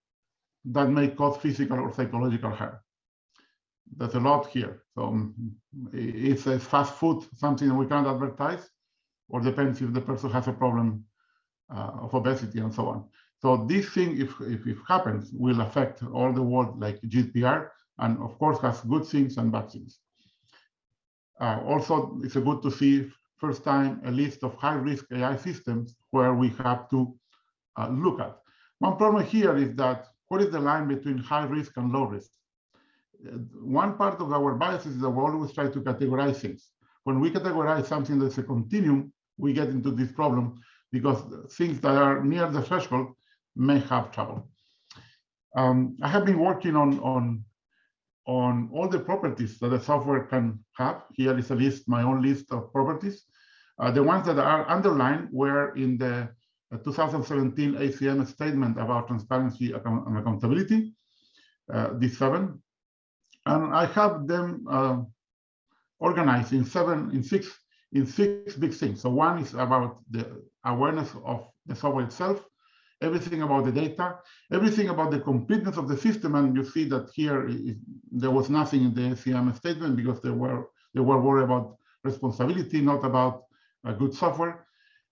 that may cause physical or psychological harm. There's a lot here. So um, it's a fast food, something that we can't advertise, or depends if the person has a problem uh, of obesity and so on. So this thing, if, if it happens, will affect all the world like GDPR, and of course has good things and bad things. Uh, also, it's a good to see first time a list of high-risk AI systems where we have to uh, look at. One problem here is that what is the line between high risk and low risk? Uh, one part of our biases is that we always try to categorize things. When we categorize something that's a continuum, we get into this problem because things that are near the threshold may have trouble. Um, I have been working on, on on all the properties that the software can have. Here is a list, my own list of properties. Uh, the ones that are underlined were in the uh, 2017 ACM statement about transparency and accountability, uh, these seven. And I have them organized in seven, in six, in six big things. So one is about the awareness of the software itself. everything about the data, everything about the completeness of the system. And you see that here there was nothing in the ACM statement because they were they were worried about responsibility, not about a good software.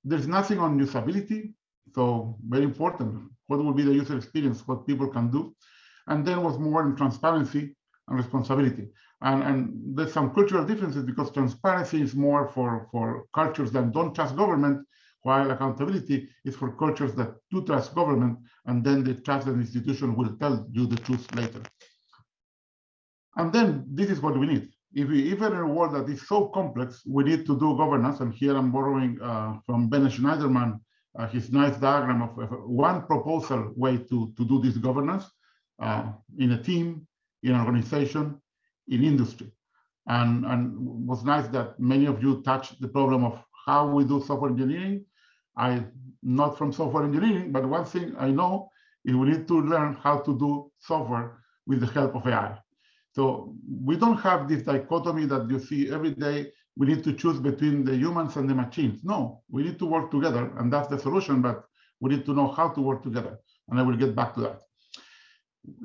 There's nothing on usability, so very important. What will be the user experience? What people can do, and then was more in transparency and responsibility. And, and there's some cultural differences because transparency is more for, for cultures that don't trust government, while accountability is for cultures that do trust government, and then the trusted institution will tell you the truth later. And then this is what we need. If we, even in a world that is so complex, we need to do governance. And here I'm borrowing uh, from Ben Shneiderman, uh, his nice diagram of, of, one proposal way to, to do this governance uh, in a team, in an organization, in industry. And, and was nice that many of you touched the problem of how we do software engineering. I not from software engineering, but one thing I know is we need to learn how to do software with the help of AI. So we don't have this dichotomy that you see every day. We need to choose between the humans and the machines. No, we need to work together, and that's the solution. But we need to know how to work together, and I will get back to that.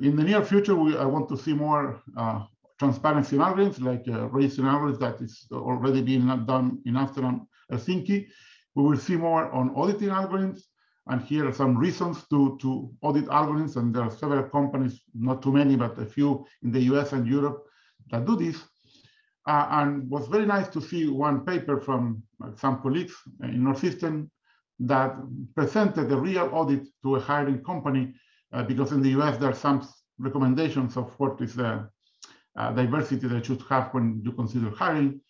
In the near future, we, I want to see more uh, transparency in algorithms, like uh, raising algorithms that is already being done in Amsterdam, Helsinki. We will see more on auditing algorithms, and here are some reasons to, to audit algorithms, and there are several companies, not too many, but a few in the US and Europe that do this. Uh, and was very nice to see one paper from some colleagues in Northeastern that presented a real audit to a hiring company, uh, because in the US there are some recommendations of what is the uh, diversity that you should have when you consider hiring.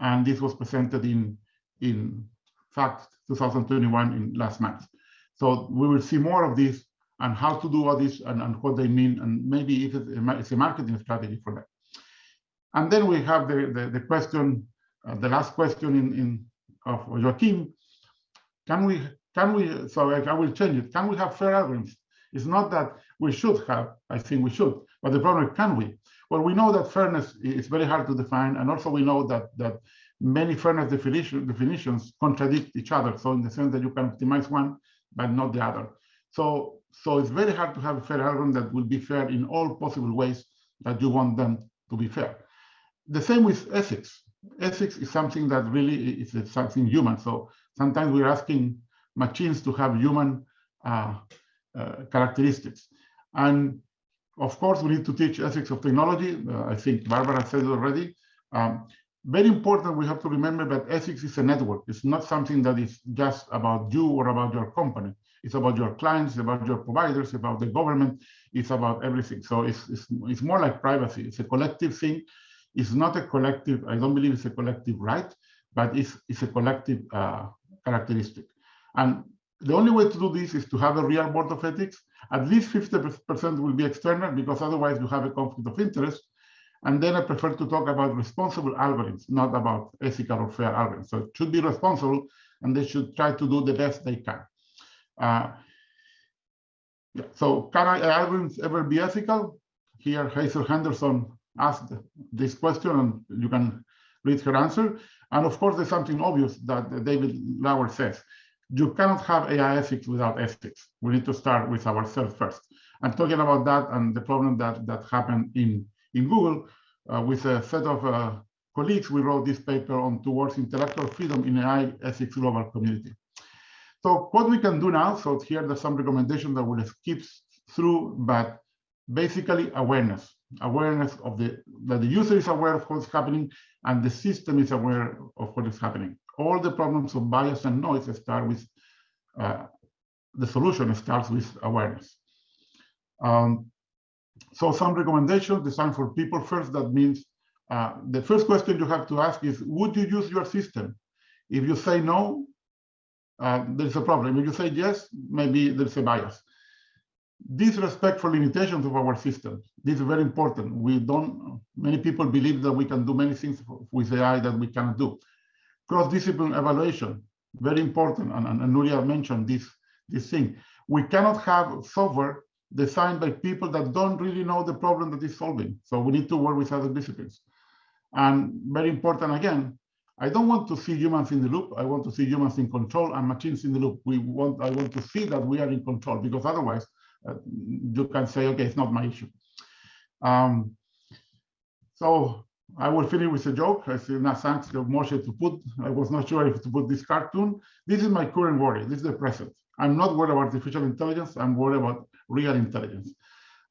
And this was presented in, in fact, 2021 in last month. So we will see more of this and how to do all this and, and what they mean, and maybe if it's a marketing strategy for them. And then we have the, the, the question, uh, the last question in, in of Joaquim. Can we, can we, so I will change it. Can we have fair algorithms? It's not that we should have, I think we should, but the problem is can we? Well, we know that fairness is very hard to define, and also we know that that many fairness definition, definitions contradict each other. So in the sense that you can optimize one, but not the other. So so it's very hard to have a fair algorithm that will be fair in all possible ways that you want them to be fair. The same with ethics. Ethics is something that really is something human. So sometimes we're asking machines to have human uh, uh, characteristics. And of course, we need to teach ethics of technology. Uh, I think Barbara said already. Um, very important, we have to remember that ethics is a network. It's not something that is just about you or about your company. It's about your clients, about your providers, about the government. It's about everything. So it's, it's, it's more like privacy. It's a collective thing. It's not a collective, I don't believe it's a collective right, but it's, it's a collective uh, characteristic. And the only way to do this is to have a real board of ethics. At least 50% will be external because otherwise you have a conflict of interest. And then I prefer to talk about responsible algorithms, not about ethical or fair algorithms. So it should be responsible and they should try to do the best they can. Uh, yeah. So can algorithms ever be ethical? Here, Hazel Henderson asked this question and you can read her answer. And of course, there's something obvious that David Lauer says you cannot have AI ethics without ethics. We need to start with ourselves first. I'm talking about that and the problem that, that happened in, in Google uh, with a set of uh, colleagues. We wrote this paper on towards intellectual freedom in AI ethics global community. So what we can do now, so here there's some recommendations that we'll skip through, but basically awareness, awareness of the, that the user is aware of what's happening and the system is aware of what is happening all the problems of bias and noise start with uh, the solution starts with awareness. Um, so some recommendations designed for people first, that means uh, the first question you have to ask is, would you use your system? If you say no, uh, there's a problem. If you say yes, maybe there's a bias. Disrespect for limitations of our system, This is very important. We don't, many people believe that we can do many things with AI that we cannot do cross-discipline evaluation, very important, and, and, and Nuria mentioned this, this thing. We cannot have software designed by people that don't really know the problem that is solving. So we need to work with other disciplines. And very important again, I don't want to see humans in the loop. I want to see humans in control and machines in the loop. We want, I want to see that we are in control because otherwise uh, you can say, okay, it's not my issue. Um, so I will finish with a joke. I say, now thanks Moshe to put, I was not sure if to put this cartoon. This is my current worry. This is the present. I'm not worried about artificial intelligence. I'm worried about real intelligence.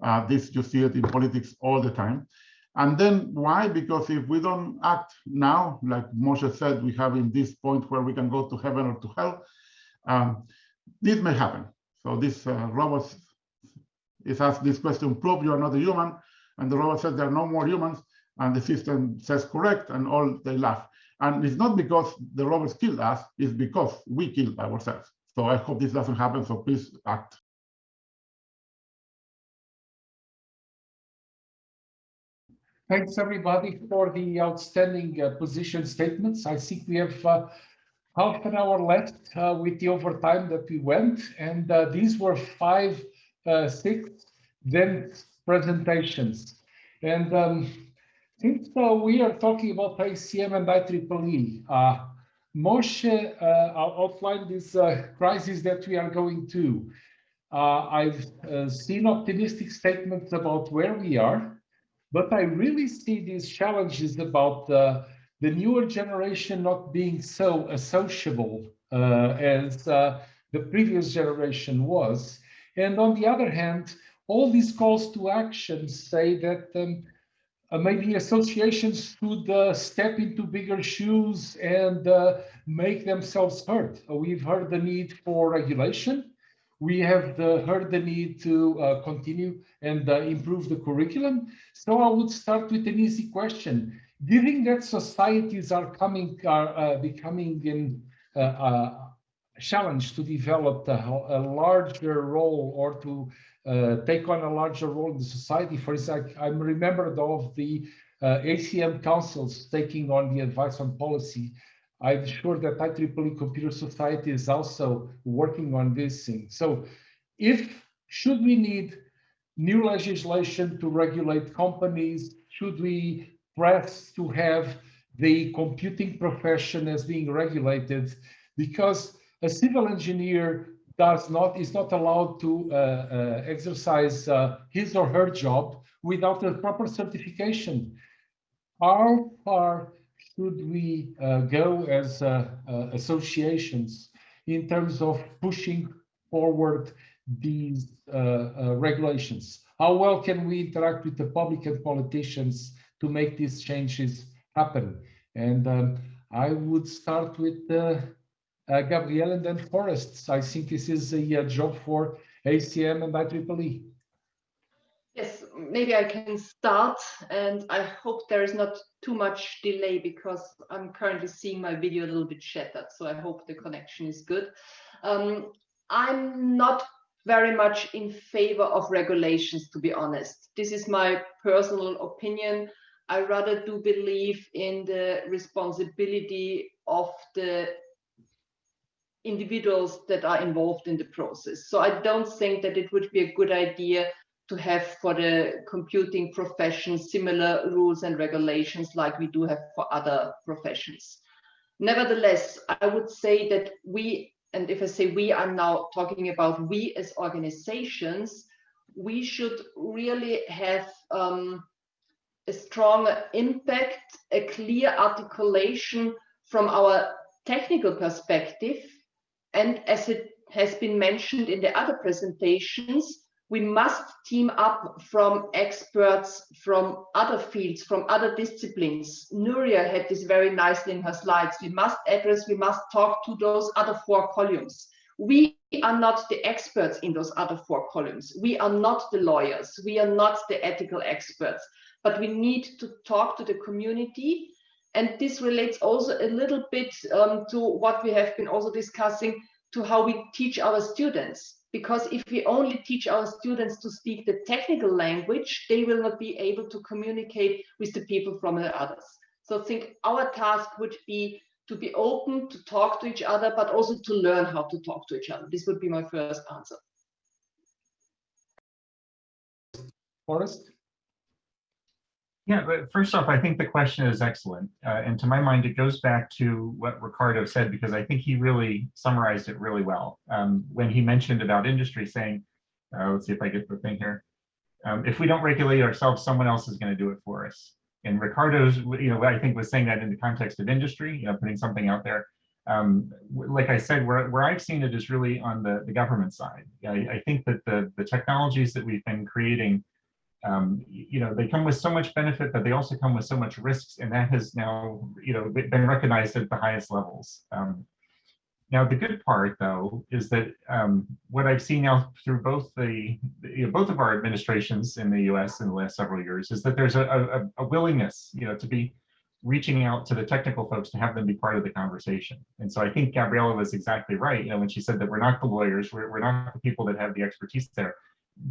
Uh, this you see it in politics all the time. And then why? Because if we don't act now, like Moshe said, we have in this point where we can go to heaven or to hell, um, this may happen. So this uh, robot is asked this question, prove you are not a human. And the robot says there are no more humans. And the system says correct, and all they laugh. And it's not because the robots killed us, it's because we killed ourselves. So I hope this doesn't happen, so please act. Thanks everybody for the outstanding uh, position statements. I think we have uh, half an hour left uh, with the overtime that we went, and uh, these were five, uh, six, then presentations. And um, since uh, we are talking about ACM and IEEE, uh, Moshe outlined this crisis that we are going to. I've seen optimistic statements about where we are, but I really see these challenges about uh, the newer generation not being so associable uh, as uh, the previous generation was. And on the other hand, all these calls to action say that um, uh, maybe associations should uh, step into bigger shoes and uh, make themselves heard. we've heard the need for regulation. We have the, heard the need to continue and uh, improve the curriculum. So I would start with an easy question. Given that societies are coming, are uh, becoming in uh, uh challenge to develop a, a, larger role or to uh, take on a larger role in the society. For example, I'm remembered of the uh, ACM councils taking on the advice on policy. I'm sure that IEEE Computer Society is also working on this thing. So if, should we need new legislation to regulate companies? Should we press to have the computing profession as being regulated? Because a civil engineer does not is not allowed to uh, uh, exercise uh, his or her job without a proper certification. How far should we go as associations in terms of pushing forward these regulations? How well can we interact with the public and politicians to make these changes happen? And um, I would start with uh, Gabrielle and then Forrest. I think this is a, a job for ACM and IEEE. Yes, maybe I can start and I hope there is not too much delay because I'm currently seeing my video a little bit shattered. So I hope the connection is good. Um, I'm not very much in favor of regulations, to be honest. This is my personal opinion. I rather do believe in the responsibility of the individuals that are involved in the process. So I don't think that it would be a good idea to have for the computing profession similar rules and regulations like we do have for other professions. Nevertheless, I would say that we and if I say we, I'm now talking about we as organizations, we should really have um, a strong impact, a clear articulation from our technical perspective. And as it has been mentioned in the other presentations, we must team up from experts from other fields, from other disciplines. Nuria had this very nicely in her slides. We must address, we must talk to those other four columns. We are not the experts in those other four columns. We are not the lawyers. We are not the ethical experts, but we need to talk to the community. And this relates also a little bit um, to what we have been also discussing to how we teach our students because if we only teach our students to speak the technical language, they will not be able to communicate with the people from the others. So I think our task would be to be open, to talk to each other, but also to learn how to talk to each other. This would be my first answer. Forrest? Yeah, but first off, I think the question is excellent. Uh, and to my mind, it goes back to what Ricardo said, because I think he really summarized it really well. Um, when he mentioned about industry saying, uh, let's see if I get the thing here. Um, if we don't regulate ourselves, someone else is going to do it for us. And Ricardo's, you know, I think was saying that in the context of industry, you know, putting something out there. Um, like I said, where, where I've seen it is really on the, the government side. I, I think that the, the technologies that we've been creating um, you know, they come with so much benefit, but they also come with so much risks, and that has now, you know, been recognized at the highest levels. Um, now, the good part, though, is that um, what I've seen now through both the, you know, both of our administrations in the U.S. in the last several years is that there's a, a, a willingness, you know, to be reaching out to the technical folks to have them be part of the conversation. And so I think Gabriella was exactly right, you know, when she said that we're not the lawyers, we're, we're not the people that have the expertise there,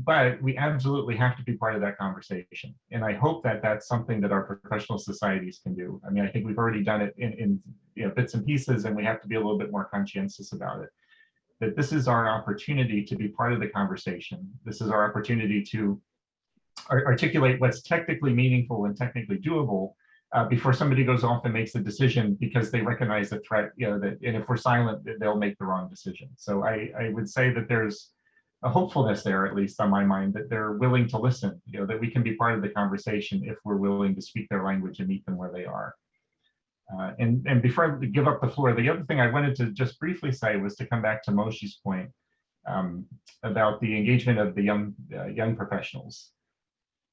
but we absolutely have to be part of that conversation. And I hope that that's something that our professional societies can do. I mean, I think we've already done it in, in you know, bits and pieces, and we have to be a little bit more conscientious about it. That this is our opportunity to be part of the conversation. This is our opportunity to articulate what's technically meaningful and technically doable uh, before somebody goes off and makes a decision because they recognize the threat, you know, that, and if we're silent, they'll make the wrong decision. So I, I would say that there's a hopefulness there, at least on my mind, that they're willing to listen, you know, that we can be part of the conversation if we're willing to speak their language and meet them where they are. Uh, and, and before I give up the floor, the other thing I wanted to just briefly say was to come back to Moshe's point um, about the engagement of the young uh, young professionals.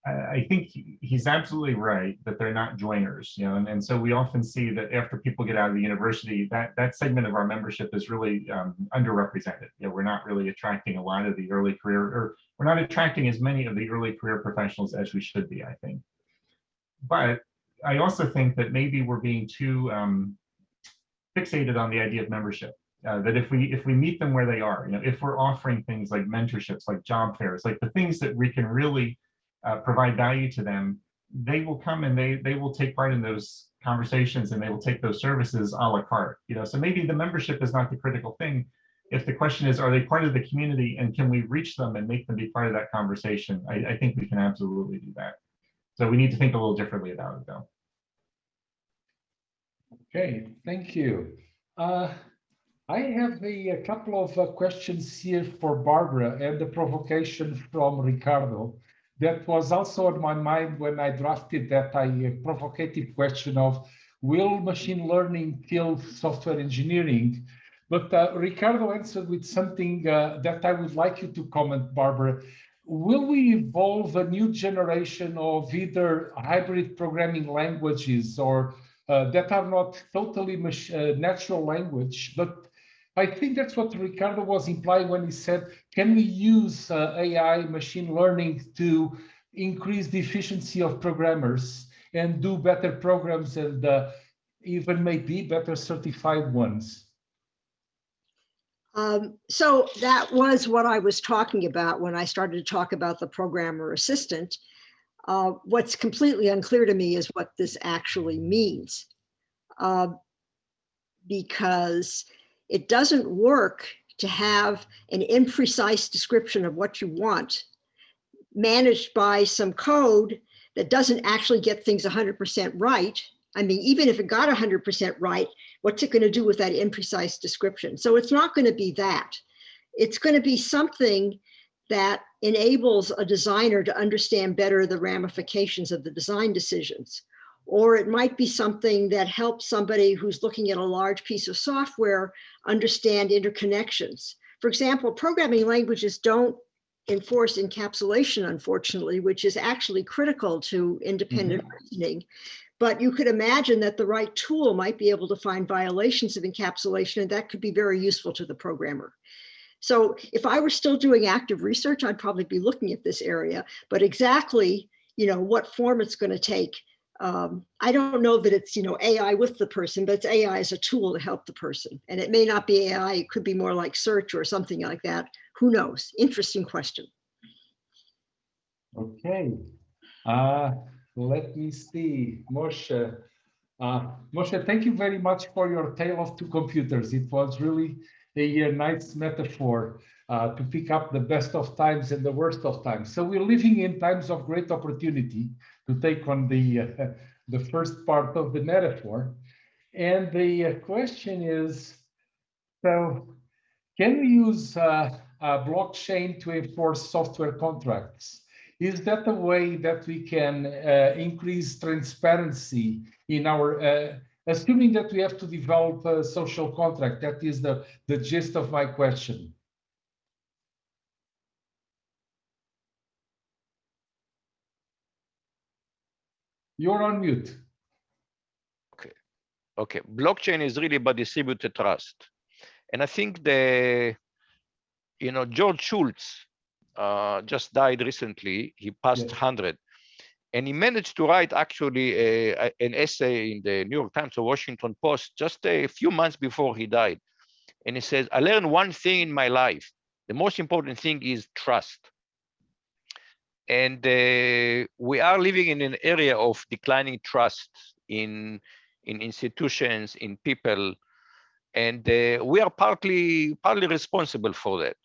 I think he's absolutely right that they're not joiners, you know, and, and so we often see that after people get out of the university, that that segment of our membership is really um, underrepresented. You know, we're not really attracting a lot of the early career, or we're not attracting as many of the early career professionals as we should be, I think. But I also think that maybe we're being too um, fixated on the idea of membership. Uh, that if we if we meet them where they are, you know, if we're offering things like mentorships, like job fairs, like the things that we can really uh, provide value to them, they will come and they they will take part in those conversations and they will take those services a la carte. You know, so maybe the membership is not the critical thing. If the question is, are they part of the community and can we reach them and make them be part of that conversation? I, I think we can absolutely do that. So we need to think a little differently about it though. Okay, thank you. Uh, I have a, a couple of uh, questions here for Barbara and the provocation from Ricardo that was also on my mind when I drafted that I, uh, provocative question of will machine learning kill software engineering? But uh, Ricardo answered with something uh, that I would like you to comment, Barbara. Will we evolve a new generation of either hybrid programming languages or uh, that are not totally uh, natural language, but I think that's what Ricardo was implying when he said, can we use uh, AI machine learning to increase the efficiency of programmers and do better programs and uh, even maybe better certified ones? Um, so that was what I was talking about when I started to talk about the programmer assistant. Uh, what's completely unclear to me is what this actually means. Uh, because it doesn't work to have an imprecise description of what you want managed by some code that doesn't actually get things 100% right. I mean, even if it got 100% right, what's it going to do with that imprecise description? So it's not going to be that. It's going to be something that enables a designer to understand better the ramifications of the design decisions or it might be something that helps somebody who's looking at a large piece of software understand interconnections. For example, programming languages don't enforce encapsulation, unfortunately, which is actually critical to independent mm -hmm. reasoning. But you could imagine that the right tool might be able to find violations of encapsulation, and that could be very useful to the programmer. So if I were still doing active research, I'd probably be looking at this area, but exactly you know, what form it's going to take um, I don't know that it's, you know, AI with the person, but it's AI as a tool to help the person. And it may not be AI, it could be more like search or something like that. Who knows? Interesting question. Okay. Uh, let me see. Moshe. Uh, Moshe, thank you very much for your tale of two computers. It was really a, nice metaphor uh, to pick up the best of times and the worst of times. So we're living in times of great opportunity to take on the uh, the first part of the metaphor. And the uh, question is, so can we use uh, blockchain to enforce software contracts? Is that a way that we can uh, increase transparency in our, uh, assuming that we have to develop a social contract? That is the, the gist of my question. You're on mute. Okay. Okay. Blockchain is really about distributed trust. And I think the, you know, George Shultz uh, just died recently. He passed 100. And he managed to write actually a, a, an essay in the New York Times or Washington Post just a few months before he died. And he says, I learned one thing in my life. The most important thing is trust. And uh, we are living in an area of declining trust in, in institutions, in people. And uh, we are partly, partly responsible for that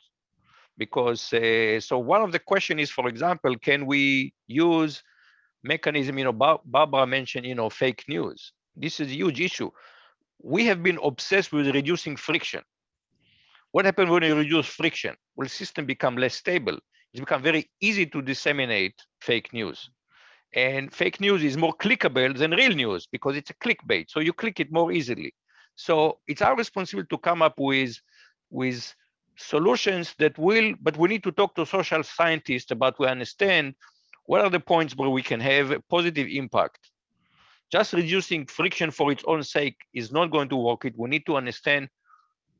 because uh, so one of the question is, for example, can we use mechanism, you know, Barbara mentioned, you know, fake news. This is a huge issue. We have been obsessed with reducing friction. What happens when you reduce friction? Well, system become less stable. It's become very easy to disseminate fake news. And fake news is more clickable than real news because it's a clickbait. So you click it more easily. So it's our responsibility to come up with, with solutions that will, but we need to talk to social scientists about we understand what are the points where we can have a positive impact. Just reducing friction for its own sake is not going to work. It we need to understand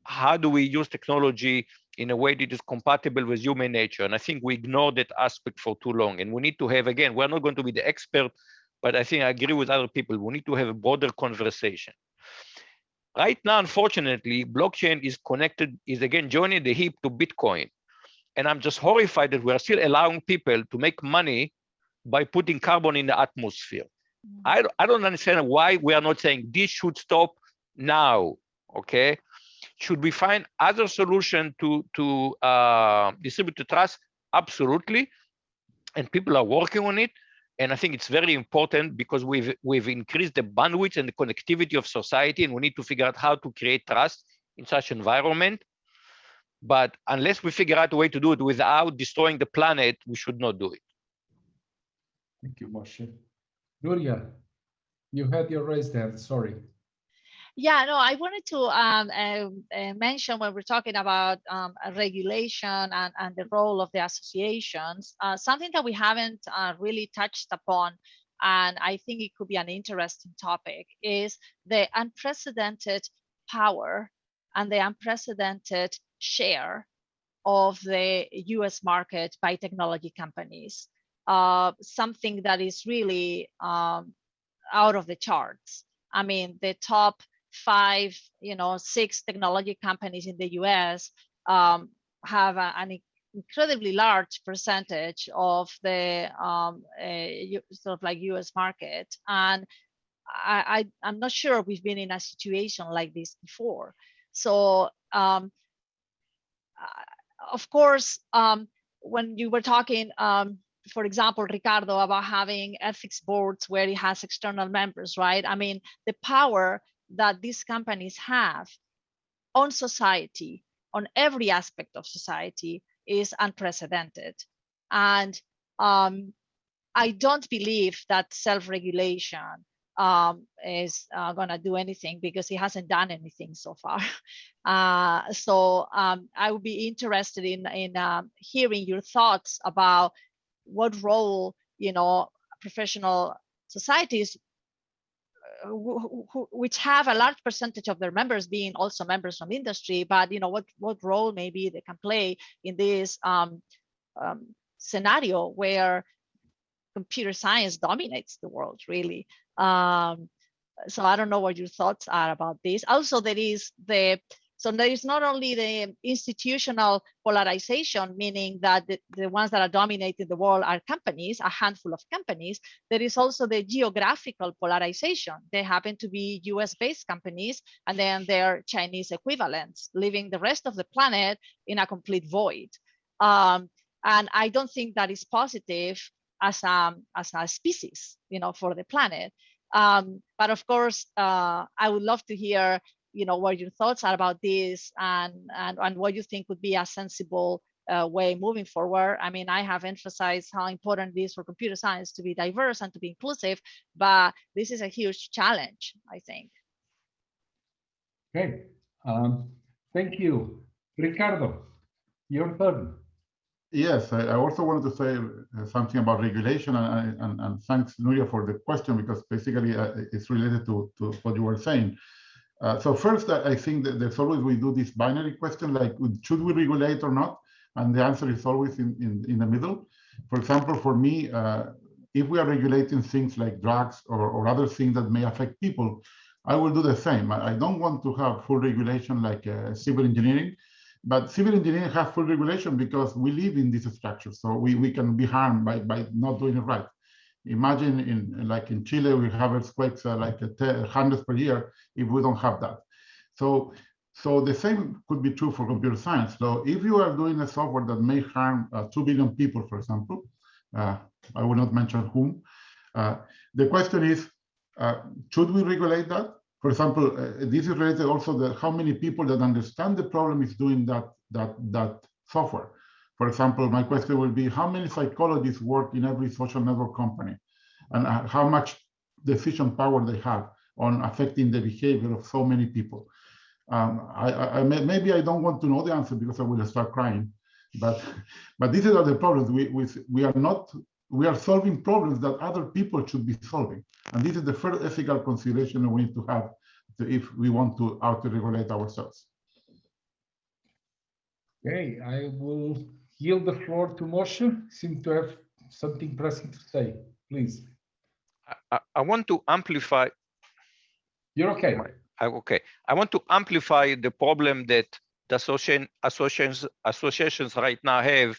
how do we use technology in a way that is compatible with human nature. And I think we ignore that aspect for too long. And we need to have, again, we're not going to be the expert, but I think I agree with other people. We need to have a broader conversation. Right now, unfortunately, blockchain is connected, is again joining the hip to Bitcoin. And I'm just horrified that we're still allowing people to make money by putting carbon in the atmosphere. Mm. I, I don't understand why we are not saying this should stop now, okay? Should we find other solution to, to uh, distribute the trust? Absolutely. And people are working on it. And I think it's very important because we've we've increased the bandwidth and the connectivity of society, and we need to figure out how to create trust in such environment. But unless we figure out a way to do it without destroying the planet, we should not do it. Thank you, Moshe. Nuria, you had your raised hand, sorry. Yeah, no, I wanted to um, uh, uh, mention when we're talking about um, regulation and, and the role of the associations, uh, something that we haven't uh, really touched upon, and I think it could be an interesting topic, is the unprecedented power and the unprecedented share of the US market by technology companies. Uh, something that is really um, out of the charts. I mean, the top five, you know, six technology companies in the US um, have a, an incredibly large percentage of the um, uh, sort of like US market. And I, I, am not sure we've been in a situation like this before. So, um, of course, um, when you were talking, um, for example, Ricardo, about having ethics boards where it has external members, right? I mean, the power that these companies have on society, on every aspect of society, is unprecedented. And um, I don't believe that self-regulation um, is uh, going to do anything because it hasn't done anything so far. Uh, so um, I would be interested in in uh, hearing your thoughts about what role you know professional societies which have a large percentage of their members being also members from industry, but you know what what role maybe they can play in this um, um, scenario where computer science dominates the world really. Um, so I don't know what your thoughts are about this. Also, there is the so there is not only the institutional polarization, meaning that the, the ones that are dominating the world are companies, a handful of companies. There is also the geographical polarization. They happen to be US based companies and then their Chinese equivalents, leaving the rest of the planet in a complete void. Um, and I don't think that is positive as a as a species, you know, for the planet. Um, but of course, uh, I would love to hear, you know, what your thoughts are about this and and and what you think would be a sensible uh, way moving forward. I mean, I have emphasized how important it is for computer science to be diverse and to be inclusive, but this is a huge challenge, I think. Okay, um, thank you. Ricardo, your turn. Yes, I, I also wanted to say uh, something about regulation and, and, and thanks Nuria for the question because basically uh, it's related to, to what you were saying. Uh, so first, I think that there's always we do this binary question like should we regulate or not? And the answer is always in, in, in the middle. For example, for me, uh, if we are regulating things like drugs or, or other things that may affect people, I will do the same. I, I don't want to have full regulation like uh, civil engineering, but civil engineering has full regulation because we live in this structure. So we, we can be harmed by, by not doing it right. Imagine in like in Chile, we have earthquakes uh, like hundreds per year if we don't have that. So so the same could be true for computer science. So if you are doing a software that may harm uh, 2 billion people, for example, uh, I will not mention whom, uh, the question is, uh, should we regulate that? For example, uh, this is related also to how many people that understand the problem is doing that, that, that software. For example, my question will be, how many psychologists work in every social network company? And uh, how much decision power they have on affecting the behavior of so many people? Um, I, I, maybe I don't want to know the answer because I will start crying. But but these are the problems. We we we are not we are solving problems that other people should be solving, and this is the first ethical consideration we need to have to, if we want to auto-regulate ourselves. Okay, I will yield the floor to Moshe. Seem to have something pressing to say. Please. I, I want to amplify. You're okay. okay. I want to amplify the problem that the association, associations associations right now have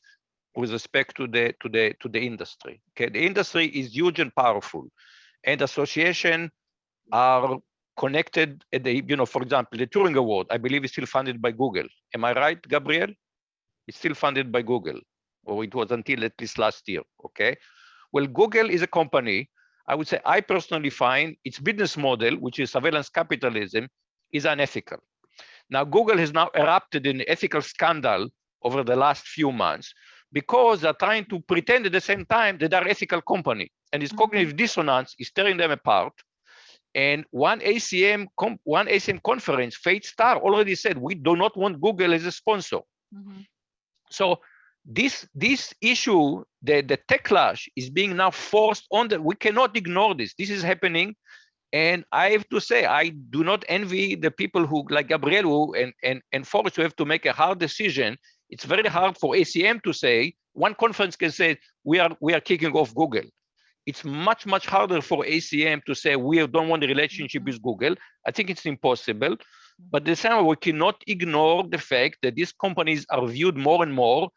with respect to the to the to the industry. Okay, the industry is huge and powerful, and association are connected at the you know for example the Turing Award I believe is still funded by Google. Am I right, Gabriel? It's still funded by Google, or it was until at least last year. Okay, well Google is a company I would say I personally find its business model, which is surveillance capitalism, is unethical. Now, Google has now erupted in ethical scandal over the last few months because they're trying to pretend at the same time that they're ethical company. And this mm -hmm. cognitive dissonance is tearing them apart. And one ACM, one ACM conference, FAT* already said, we do not want Google as a sponsor. Mm -hmm. So this this issue the the techlash is being now forced on the we cannot ignore this. This is happening. And i have to say i do not envy the people who like gabriel who and and and forrest who have to make a hard decision. It's very hard for acm to say one conference can say we are we are kicking off google. It's much much harder for acm to say we don't want a relationship mm-hmm. with google. I think it's impossible but the same we cannot ignore the fact that these companies are viewed more and more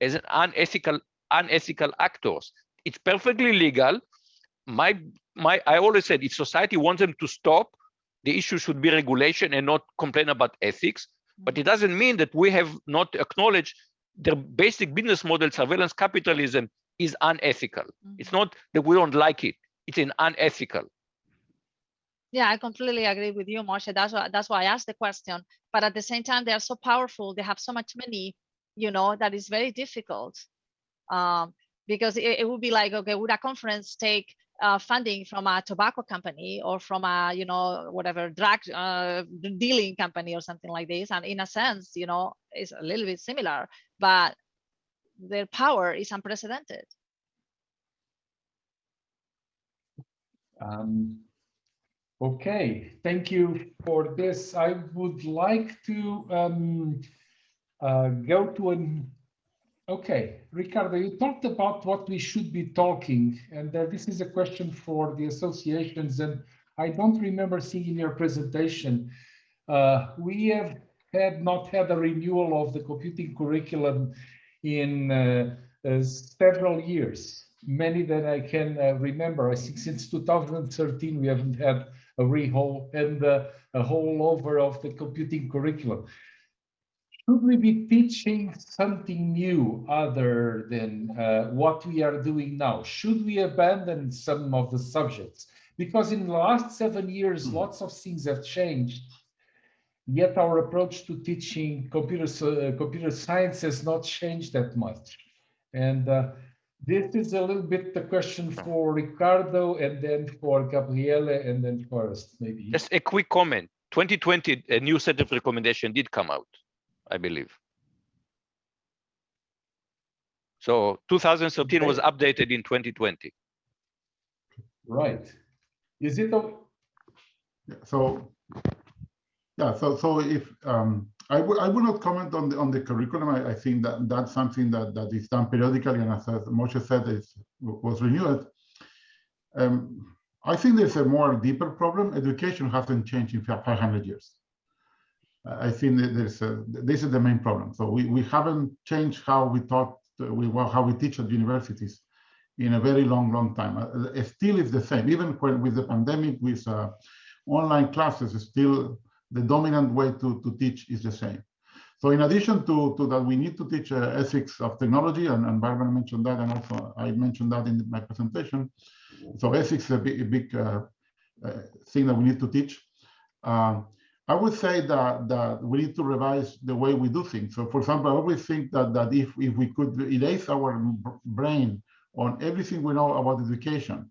as an unethical unethical actors. It's perfectly legal. My my I always said if society wants them to stop, the issue should be regulation and not complain about ethics. But it doesn't mean that we have not acknowledged the basic business model, surveillance capitalism, is unethical. Mm -hmm. It's not that we don't like it; it's an unethical. Yeah, I completely agree with you, Moshe. That's why that's why I asked the question. But at the same time, they are so powerful. They have so much money you know, that is very difficult um, because it, it would be like, okay, would a conference take uh, funding from a tobacco company or from a, you know, whatever drug uh, dealing company or something like this? And in a sense, you know, it's a little bit similar, but their power is unprecedented. Um, okay, thank you for this. I would like to um, uh, go to an okay ricardo you talked about what we should be talking and uh, this is a question for the associations and i don't remember seeing in your presentation. Uh, we have had not had a renewal of the computing curriculum in uh, uh, several years. Many that i can remember. I think since 2013 we haven't had a rehaul and a whole over of the computing curriculum should we be teaching something new other than uh, what we are doing now? Should we abandon some of the subjects? Because in the last seven years, Hmm. lots of things have changed. Yet our approach to teaching computer, uh, computer science has not changed that much. And uh, this is a little bit the question for Ricardo and then for Gabriele and then Forrest, maybe. Just a quick comment. 2020, a new set of recommendation did come out, I believe. So 2013 was updated in 2020. Right. Is it, a- Yeah, So, yeah, so, so if, um, I would not comment on the, on the curriculum. I, I think that that's something that, that is done periodically and as Moshe said, it was renewed. Um, I think there's a more deeper problem. Education hasn't changed in 500 years. I think that there's a, this is the main problem. So we, we haven't changed how we taught, we, how we teach at universities in a very long, long time. Uh, still is the same, even when with the pandemic, with uh, online classes, still the dominant way to, to teach is the same. So in addition to, to that, we need to teach uh, ethics of technology, and, and Barbara mentioned that, and also I mentioned that in my presentation. So ethics is a big, a big uh, uh, thing that we need to teach. Um, I would say that, that we need to revise the way we do things. So for example, I always think that, that if, if we could erase our brain on everything we know about education,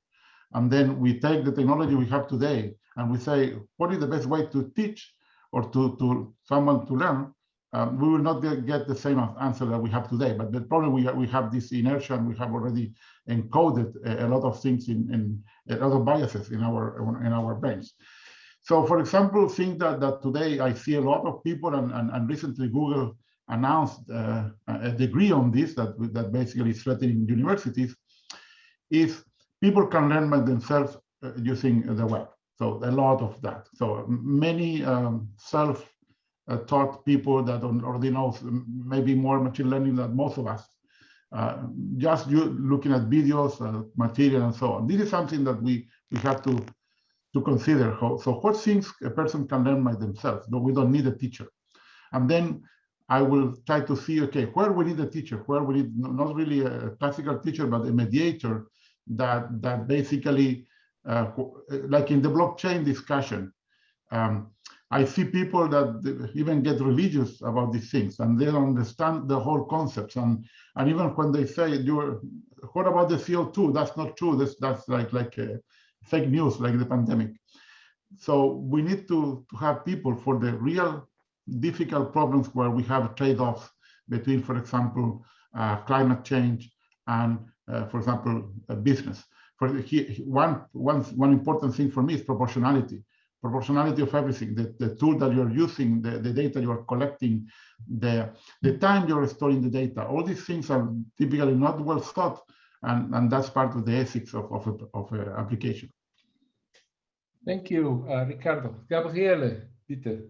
and then we take the technology we have today and we say, what is the best way to teach or to, to someone to learn? Um, we will not get, the same answer that we have today. But the problem we we have this inertia and we have already encoded a, a lot of things in, in a lot of biases in our in our brains. So for example, think that, that today I see a lot of people and, and, and recently Google announced uh, a degree on this that, that basically is threatening universities if people can learn by themselves uh, using the web. So a lot of that. So many um, self-taught people that already know maybe more machine learning than most of us. Uh, just you looking at videos, uh, material, and so on. This is something that we we have to to consider. How, so what things a person can learn by themselves, but we don't need a teacher. And then I will try to see, okay, where we need a teacher, where we need not really a classical teacher, but a mediator that that basically, uh, like in the blockchain discussion, um, I see people that even get religious about these things and they don't understand the whole concepts. And and even when they say, "You're, what about the CO2?" That's not true. That's that's like like uh, fake news, like the pandemic. So we need to to have people for the real difficult problems where we have trade-offs between, for example, uh, climate change and, for example, business. For he, one, one, one important thing for me is proportionality. Proportionality of everything, the, the tool that you're using, the, the data you're collecting, the, the time you're storing the data. All these things are typically not well thought, and, and that's part of the ethics of, of, a, of a application. Thank you, uh, Ricardo. Gabriele, bitte.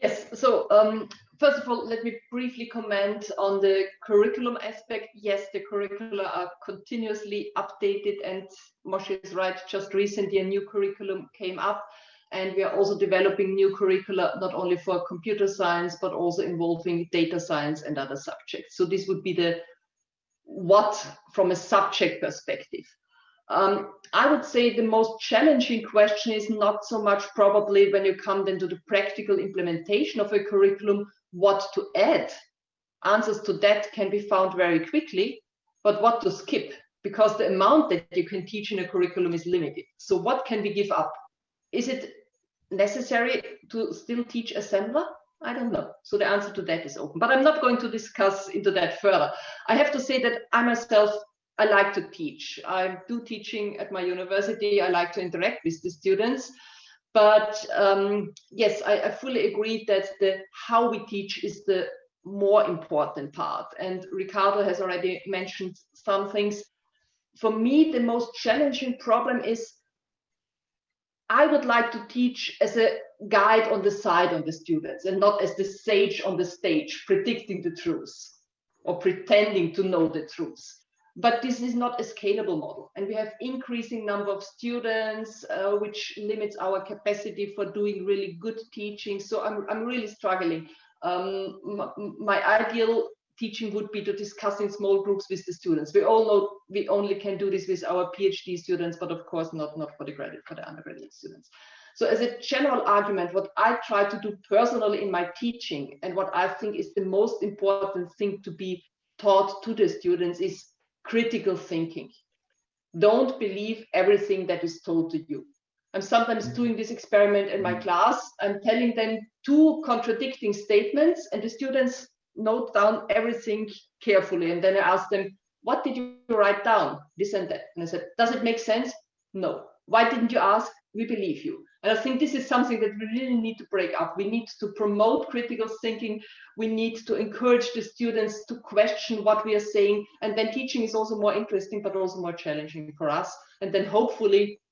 Yes, so um, first of all, let me briefly comment on the curriculum aspect. Yes, the curricula are continuously updated and Moshe is right, just recently a new curriculum came up and we are also developing new curricula, not only for computer science, but also involving data science and other subjects. So this would be the what from a subject perspective. Um, I would say the most challenging question is not so much probably when you come then to the practical implementation of a curriculum, what to add. Answers to that can be found very quickly, but what to skip because the amount that you can teach in a curriculum is limited. So what can we give up? Is it necessary to still teach assembler? I don't know. So the answer to that is open, but I'm not going to discuss into that further. I have to say that I myself I like to teach. I do teaching at my university. I like to interact with the students. But um, yes, I, I, fully agree that the how we teach is the more important part. And Ricardo has already mentioned some things. For me, the most challenging problem is I would like to teach as a guide on the side of the students and not as the sage on the stage predicting the truth or pretending to know the truth but this is not a scalable model and we have increasing number of students uh, which limits our capacity for doing really good teaching so i'm, I'm really struggling Um, my ideal teaching would be to discuss in small groups with the students. We all know we only can do this with our PhD students, but of course not, not for the graduate, for the undergraduate students. So as a general argument, what I try to do personally in my teaching and what I think is the most important thing to be taught to the students is critical thinking. Don't believe everything that is told to you. I'm sometimes mm. doing this experiment in my mm. class. I'm telling them two contradicting statements and the students note down everything carefully. And then I ask them, what did you write down? This and that. And I said, does it make sense? No. Why didn't you ask? We believe you. And I think this is something that we really need to break up. We need to promote critical thinking. We need to encourage the students to question what we are saying. And then teaching is also more interesting, but also more challenging for us. And then hopefully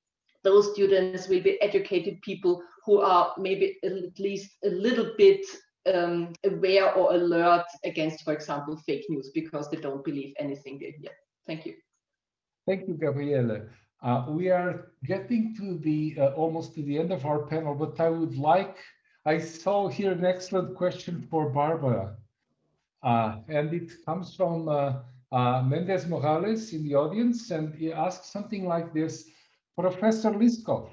those students will be educated people who are maybe at least a little bit um, aware or alert against, for example, fake news because they don't believe anything they hear. Thank you. Thank you, Gabriele. Uh, we are getting to the uh, almost to the end of our panel, but I would like, I saw here an excellent question for Barbara. Uh, and it comes from uh, uh, Mendez Morales in the audience, and he asks something like this, Professor Liskov,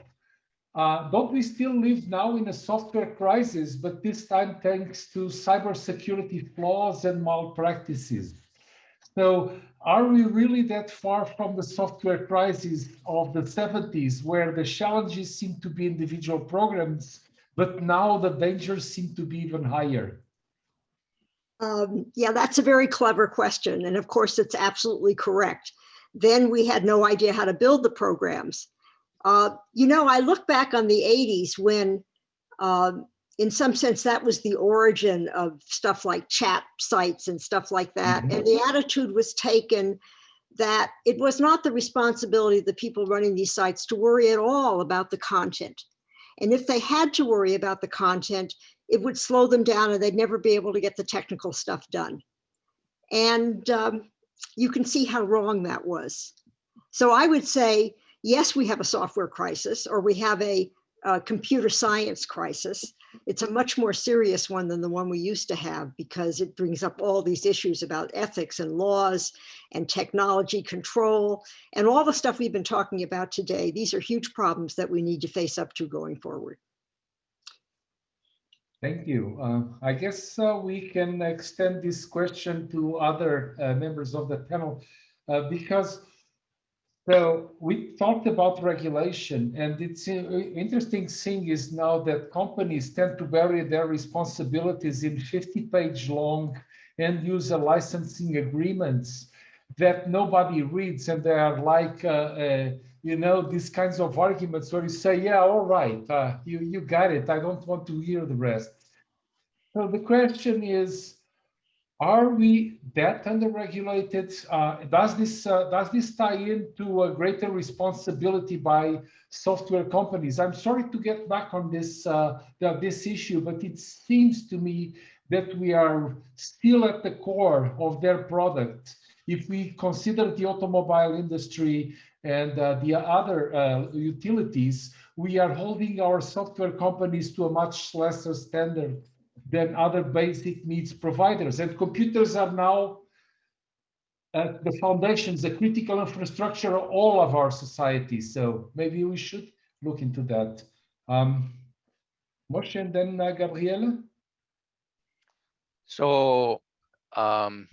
don't we still live now in a software crisis, but this time thanks to cybersecurity flaws and malpractices? So are we really that far from the software crisis of the 70s, where the challenges seem to be individual programs, but now the dangers seem to be even higher? Um, yeah, that's a very clever question. And of course, it's absolutely correct. Then we had no idea how to build the programs. Uh, you know, I look back on the 80s when, um, in some sense, that was the origin of stuff like chat sites and stuff like that. Mm -hmm. And the attitude was taken that it was not the responsibility of the people running these sites to worry at all about the content. And if they had to worry about the content, it would slow them down and they'd never be able to get the technical stuff done. And um, you can see how wrong that was. So I would say, yes, we have a software crisis or we have a, a, computer science crisis. It's a much more serious one than the one we used to have because it brings up all these issues about ethics and laws and technology control and all the stuff we've been talking about today. These are huge problems that we need to face up to going forward. Thank you. Uh, I guess uh, we can extend this question to other uh, members of the panel uh, because so we talked about regulation, and it's interesting thing is now that companies tend to bury their responsibilities in 50-page long end user licensing agreements that nobody reads, and they are like, uh, uh, you know, these kinds of arguments where you say, yeah, all right, uh, you, you got it. I don't want to hear the rest. So the question is, are we that underregulated? Uh, does this uh, does this tie into a greater responsibility by software companies? I'm sorry to get back on this uh, this issue, but it seems to me that we are still at the core of their product. If we consider the automobile industry and uh, the other uh, utilities, we are holding our software companies to a much lesser standard than other basic needs providers. And computers are now at the foundations, the critical infrastructure of all of our societies. So maybe we should look into that. Um, Moshe and then uh. So um,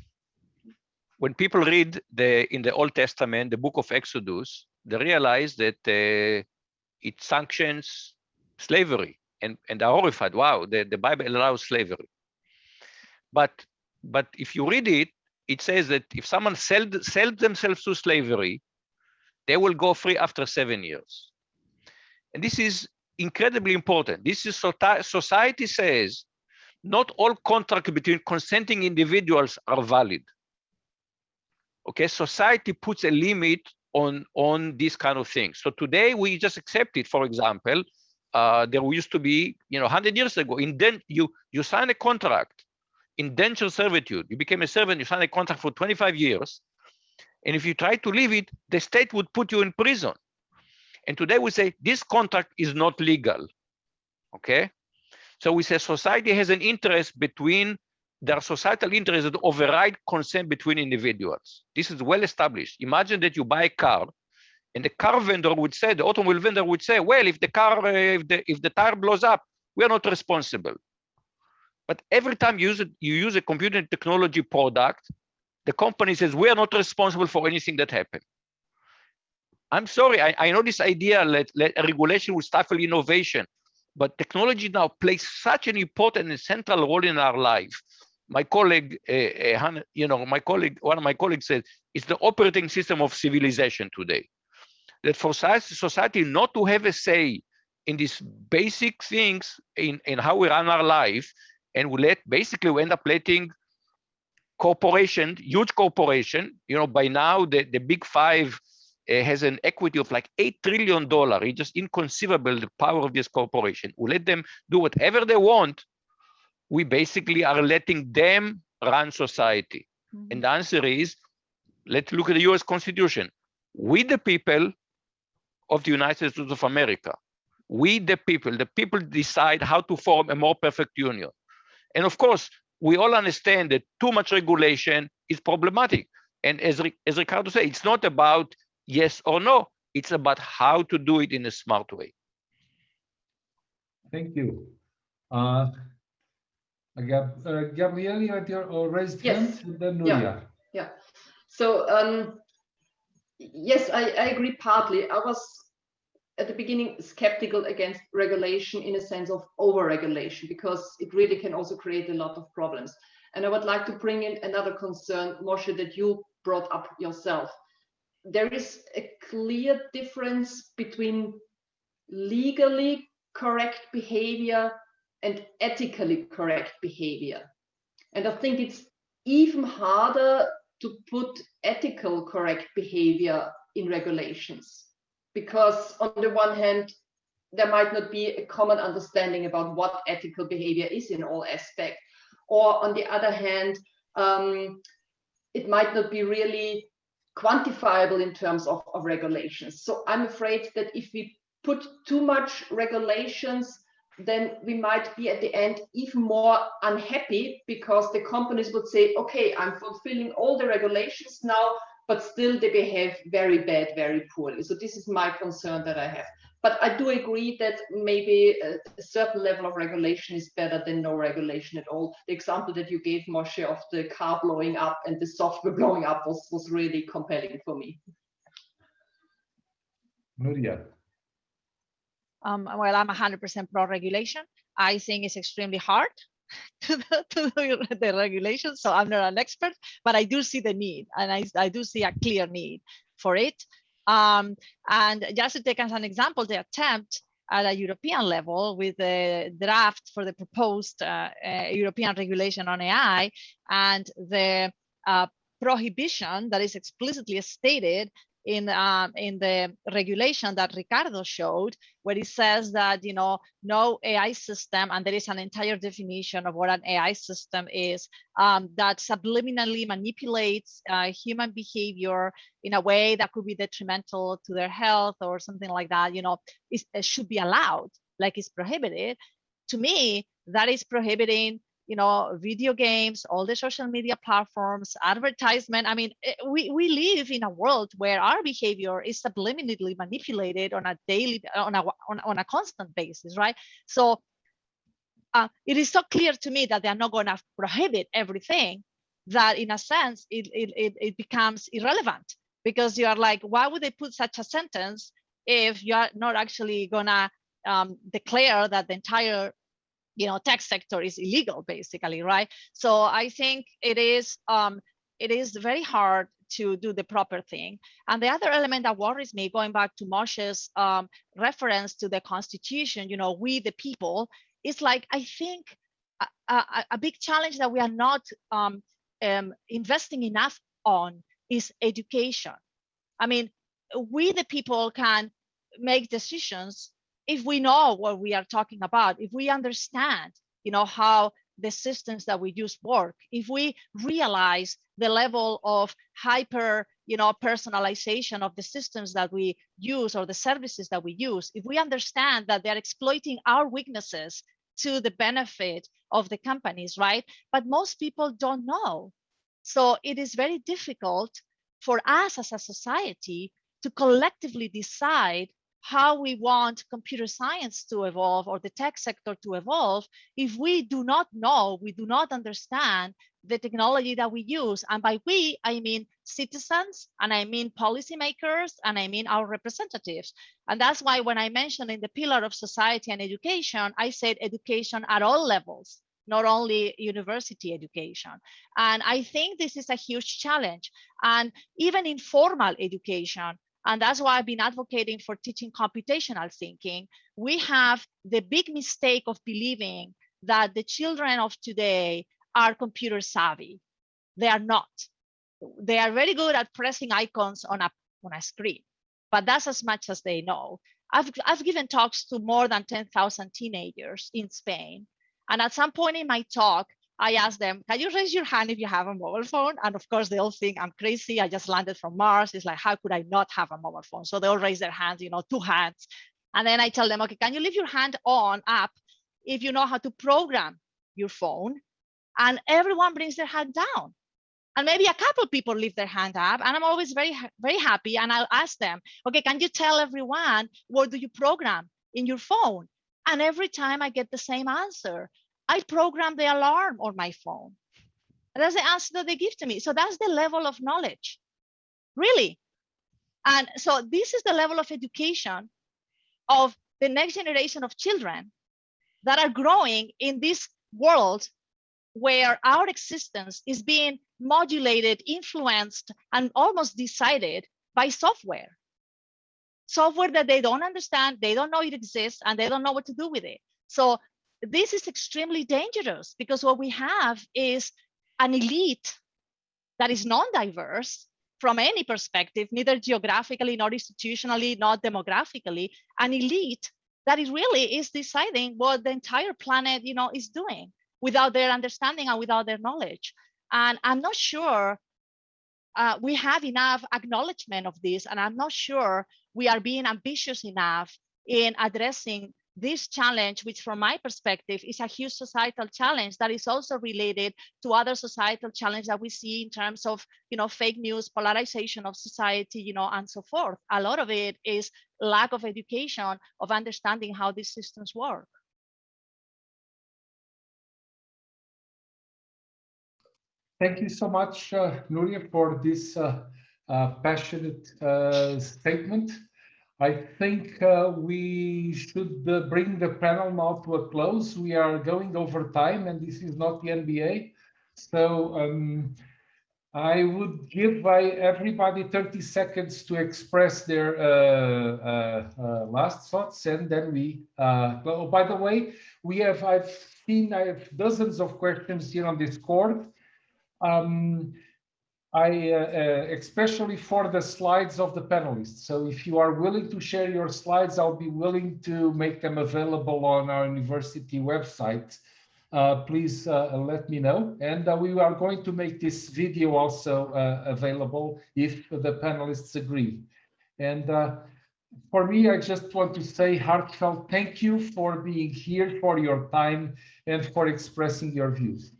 when people read the in the Old Testament, the book of Exodus, they realize that uh, it sanctions slavery and, and are horrified. Wow, the, the Bible allows slavery. But but if you read it, it says that if someone sold, sold themselves to slavery, they will go free after seven years. And this is incredibly important. This is society says not all contracts between consenting individuals are valid. Okay, society puts a limit on on these kind of things. So today we just accept it. For example, uh, there used to be, you know, 100 years ago, in den you you sign a contract, indenture servitude. You became a servant. You sign a contract for 25 years, and if you try to leave it, the state would put you in prison. And today we say this contract is not legal. Okay, So we say society has an interest between their societal interests that override consent between individuals. This is well established. Imagine that you buy a car and the car vendor would say, the automobile vendor would say, well, if the car, uh, if the if the tire blows up, we are not responsible. But every time you use it, you use a computer technology product, the company says we are not responsible for anything that happened. I'm sorry, I, I know this idea that, that regulation will stifle innovation, but technology now plays such an important and central role in our life. My colleague, uh, uh, you know, my colleague, one of my colleagues said, it's the operating system of civilization today. That for society not to have a say in these basic things in, in how we run our life, and we let basically we end up letting corporation, huge corporation, you know, by now the, the big five uh, has an equity of like $8 trillion. It's just inconceivable, the power of this corporation. We let them do whatever they want. We basically are letting them run society. Mm -hmm. And the answer is, let's look at the US Constitution. We, the people of the United States of America, we, the people, the people decide how to form a more perfect union. And of course, we all understand that too much regulation is problematic. And as, as Ricardo said, it's not about yes or no, it's about how to do it in a smart way. Thank you. Uh, Gab uh, Gabriele, you had your uh, raised yes. hand, and then Nuria. Yeah, yeah. So, um, yes, I, I agree partly. I was at the beginning skeptical against regulation in a sense of over-regulation because it really can also create a lot of problems. And I would like to bring in another concern, Moshe, that you brought up yourself. There is a clear difference between legally correct behavior and ethically correct behavior. And I think it's even harder to put ethical correct behavior in regulations because on the one hand, there might not be a common understanding about what ethical behavior is in all aspects. Or on the other hand, um, it might not be really quantifiable in terms of, of regulations. So I'm afraid that if we put too much regulations, then we might be at the end even more unhappy because the companies would say, okay, I'm fulfilling all the regulations now, but still they behave very bad, very poorly. So this is my concern that I have. But I do agree that maybe a, a certain level of regulation is better than no regulation at all. The example that you gave, Moshe, of the car blowing up and the software blowing up was, was really compelling for me. Nuria. Um, well, I'm 100% pro regulation. I think it's extremely hard to the, to the, the regulations. So I'm not an expert, but I do see the need and I, I do see a clear need for it. Um, and just to take as an example, the attempt at a European level with the draft for the proposed uh, uh, European regulation on AI and the uh, prohibition that is explicitly stated in um, in the regulation that Ricardo showed, where it says that you know no AI system, and there is an entire definition of what an AI system is um, that subliminally manipulates uh, human behavior in a way that could be detrimental to their health or something like that. You know, it should be allowed, like it's prohibited. To me, that is prohibiting you know video games all the social media platforms advertisement. I mean eh, we, we live in a world where our behavior is subliminally manipulated on a daily on a on, on a constant basis right? So uh, it is so clear to me that they are not going to prohibit everything that in a sense it, it, it, becomes irrelevant because you are like why would they put such a sentence if you are not actually going to um, declare that the entire you know tech sector is illegal basically right? So i think it is um it is very hard to do the proper thing. And the other element that worries me going back to moshe's um, reference to the constitution you know we the people is like i think a, a, a big challenge that we are not um, um, investing enough on is education. I mean we the people can make decisions if we know what we are talking about, if we understand, you know, how the systems that we use work, if we realize the level of hyper, you know, personalization of the systems that we use or the services that we use, if we understand that they're exploiting our weaknesses to the benefit of the companies, right? But most people don't know. So it is very difficult for us as a society to collectively decide how we want computer science to evolve or the tech sector to evolve if we do not know, we do not understand the technology that we use. And by we, I mean citizens, and I mean policymakers, and I mean our representatives. And that's why when I mentioned in the pillar of society and education, I said education at all levels, not only university education. And I think this is a huge challenge. And even informal education, and that's why I've been advocating for teaching computational thinking. We have the big mistake of believing that the children of today are computer savvy. They are not. They are very good at pressing icons on a, on a screen, but that's as much as they know. I've, I've given talks to more than 10,000 teenagers in Spain. And at some point in my talk, I asked them, can you raise your hand if you have a mobile phone? And of course, they all think I'm crazy. I just landed from Mars. It's like, how could I not have a mobile phone? So they all raise their hands, you know, two hands. And then I tell them, okay, can you leave your hand on up if you know how to program your phone? And everyone brings their hand down. And maybe a couple people leave their hand up. And I'm always very, very happy. And I'll ask them, okay, can you tell everyone what do you program in your phone? And every time I get the same answer. I program the alarm on my phone. That's the answer that they give to me. So that's the level of knowledge, really. And so this is the level of education of the next generation of children that are growing in this world where our existence is being modulated, influenced, and almost decided by software. Software that they don't understand, they don't know it exists, and they don't know what to do with it. So this is extremely dangerous because what we have is an elite that is non-diverse from any perspective, neither geographically, nor institutionally, not demographically, an elite that is really is deciding what the entire planet, you know, is doing without their understanding and without their knowledge. And I'm not sure uh, we have enough acknowledgement of this, and I'm not sure we are being ambitious enough in addressing this challenge, which from my perspective is a huge societal challenge that is also related to other societal challenges that we see in terms of, you know, fake news, polarization of society, you know, and so forth. A lot of it is lack of education, of understanding how these systems work. Thank you so much, uh, Nuria, for this uh, uh, passionate uh, statement. I think uh, we should uh, bring the panel now to a close. We are going over time and this is not the NBA. So um, I would give by everybody 30 seconds to express their uh, uh, uh last thoughts and then we, oh, by the way, we have, I've seen, I have dozens of questions here on Discord. Um, I, uh, uh, especially for the slides of the panelists. So if you are willing to share your slides, I'll be willing to make them available on our university website. Uh, please uh, let me know. And uh, we are going to make this video also uh, available if the panelists agree. And for me, I just want to say heartfelt thank you for being here, for your time, and for expressing your views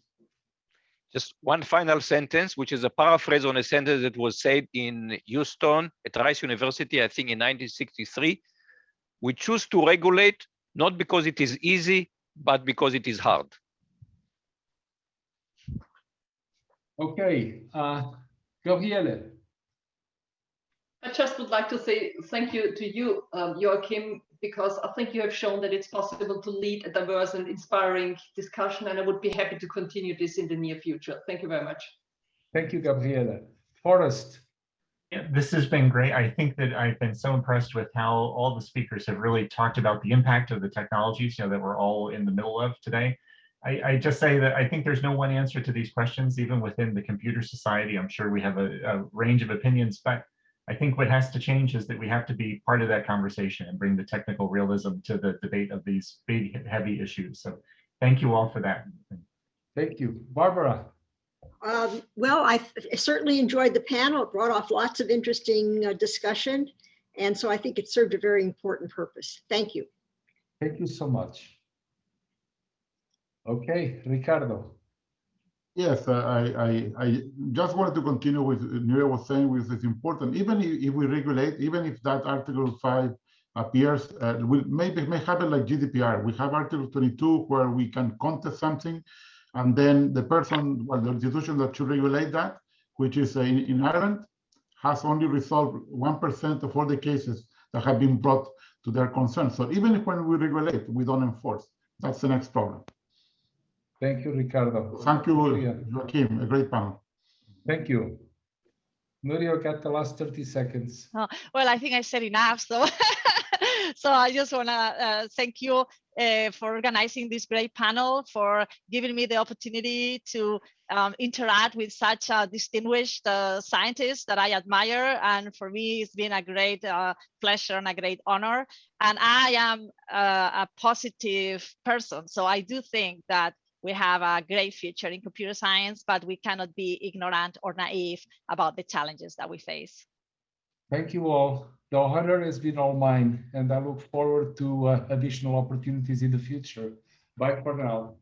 just one final sentence, which is a paraphrase on a sentence that was said in Houston at Rice University, I think in 1963. We choose to regulate not because it is easy, but because it is hard. Okay, uh, Gabriele. I just would like to say thank you to you, um, Joaquim, because I think you have shown that it's possible to lead a diverse and inspiring discussion, and I would be happy to continue this in the near future. Thank you very much. Thank you, Gabriele. Forrest. Yeah, this has been great. I think that I've been so impressed with how all the speakers have really talked about the impact of the technologies you know, that we're all in the middle of today. I, I, just say that I think there's no one answer to these questions, even within the computer society. I'm sure we have a, a range of opinions, but I think what has to change is that we have to be part of that conversation and bring the technical realism to the debate of these big, heavy issues. So thank you all for that. Thank you. Barbara. Um, well, I certainly enjoyed the panel. It brought off lots of interesting uh, discussion. And so I think it served a very important purpose. Thank you. Thank you so much. Okay, Ricardo. Yes, uh, I, I, I just wanted to continue with Nuria was saying, which is important. Even if, we regulate, even if that Article 5 appears, uh, will maybe may happen like GDPR. We have Article 22 where we can contest something, and then the person, well, the institution that should regulate that, which is uh, in, in Ireland, has only resolved 1% of all the cases that have been brought to their concern. So even when we regulate, we don't enforce. That's the next problem. Thank you, Ricardo. Thank you, Nuria. Joaquim. A great panel. Thank you. Nuria, got the last 30 seconds. Well, I think I said enough. So, so I just want to uh, thank you uh, for organizing this great panel, for giving me the opportunity to um, interact with such a distinguished uh, scientist that I admire. And for me, it's been a great uh, pleasure and a great honor. And I am uh, a positive person. So I do think that we have a great future in computer science, but we cannot be ignorant or naive about the challenges that we face. Thank you all. The honor has been all mine, and I look forward to uh, additional opportunities in the future. Bye for now.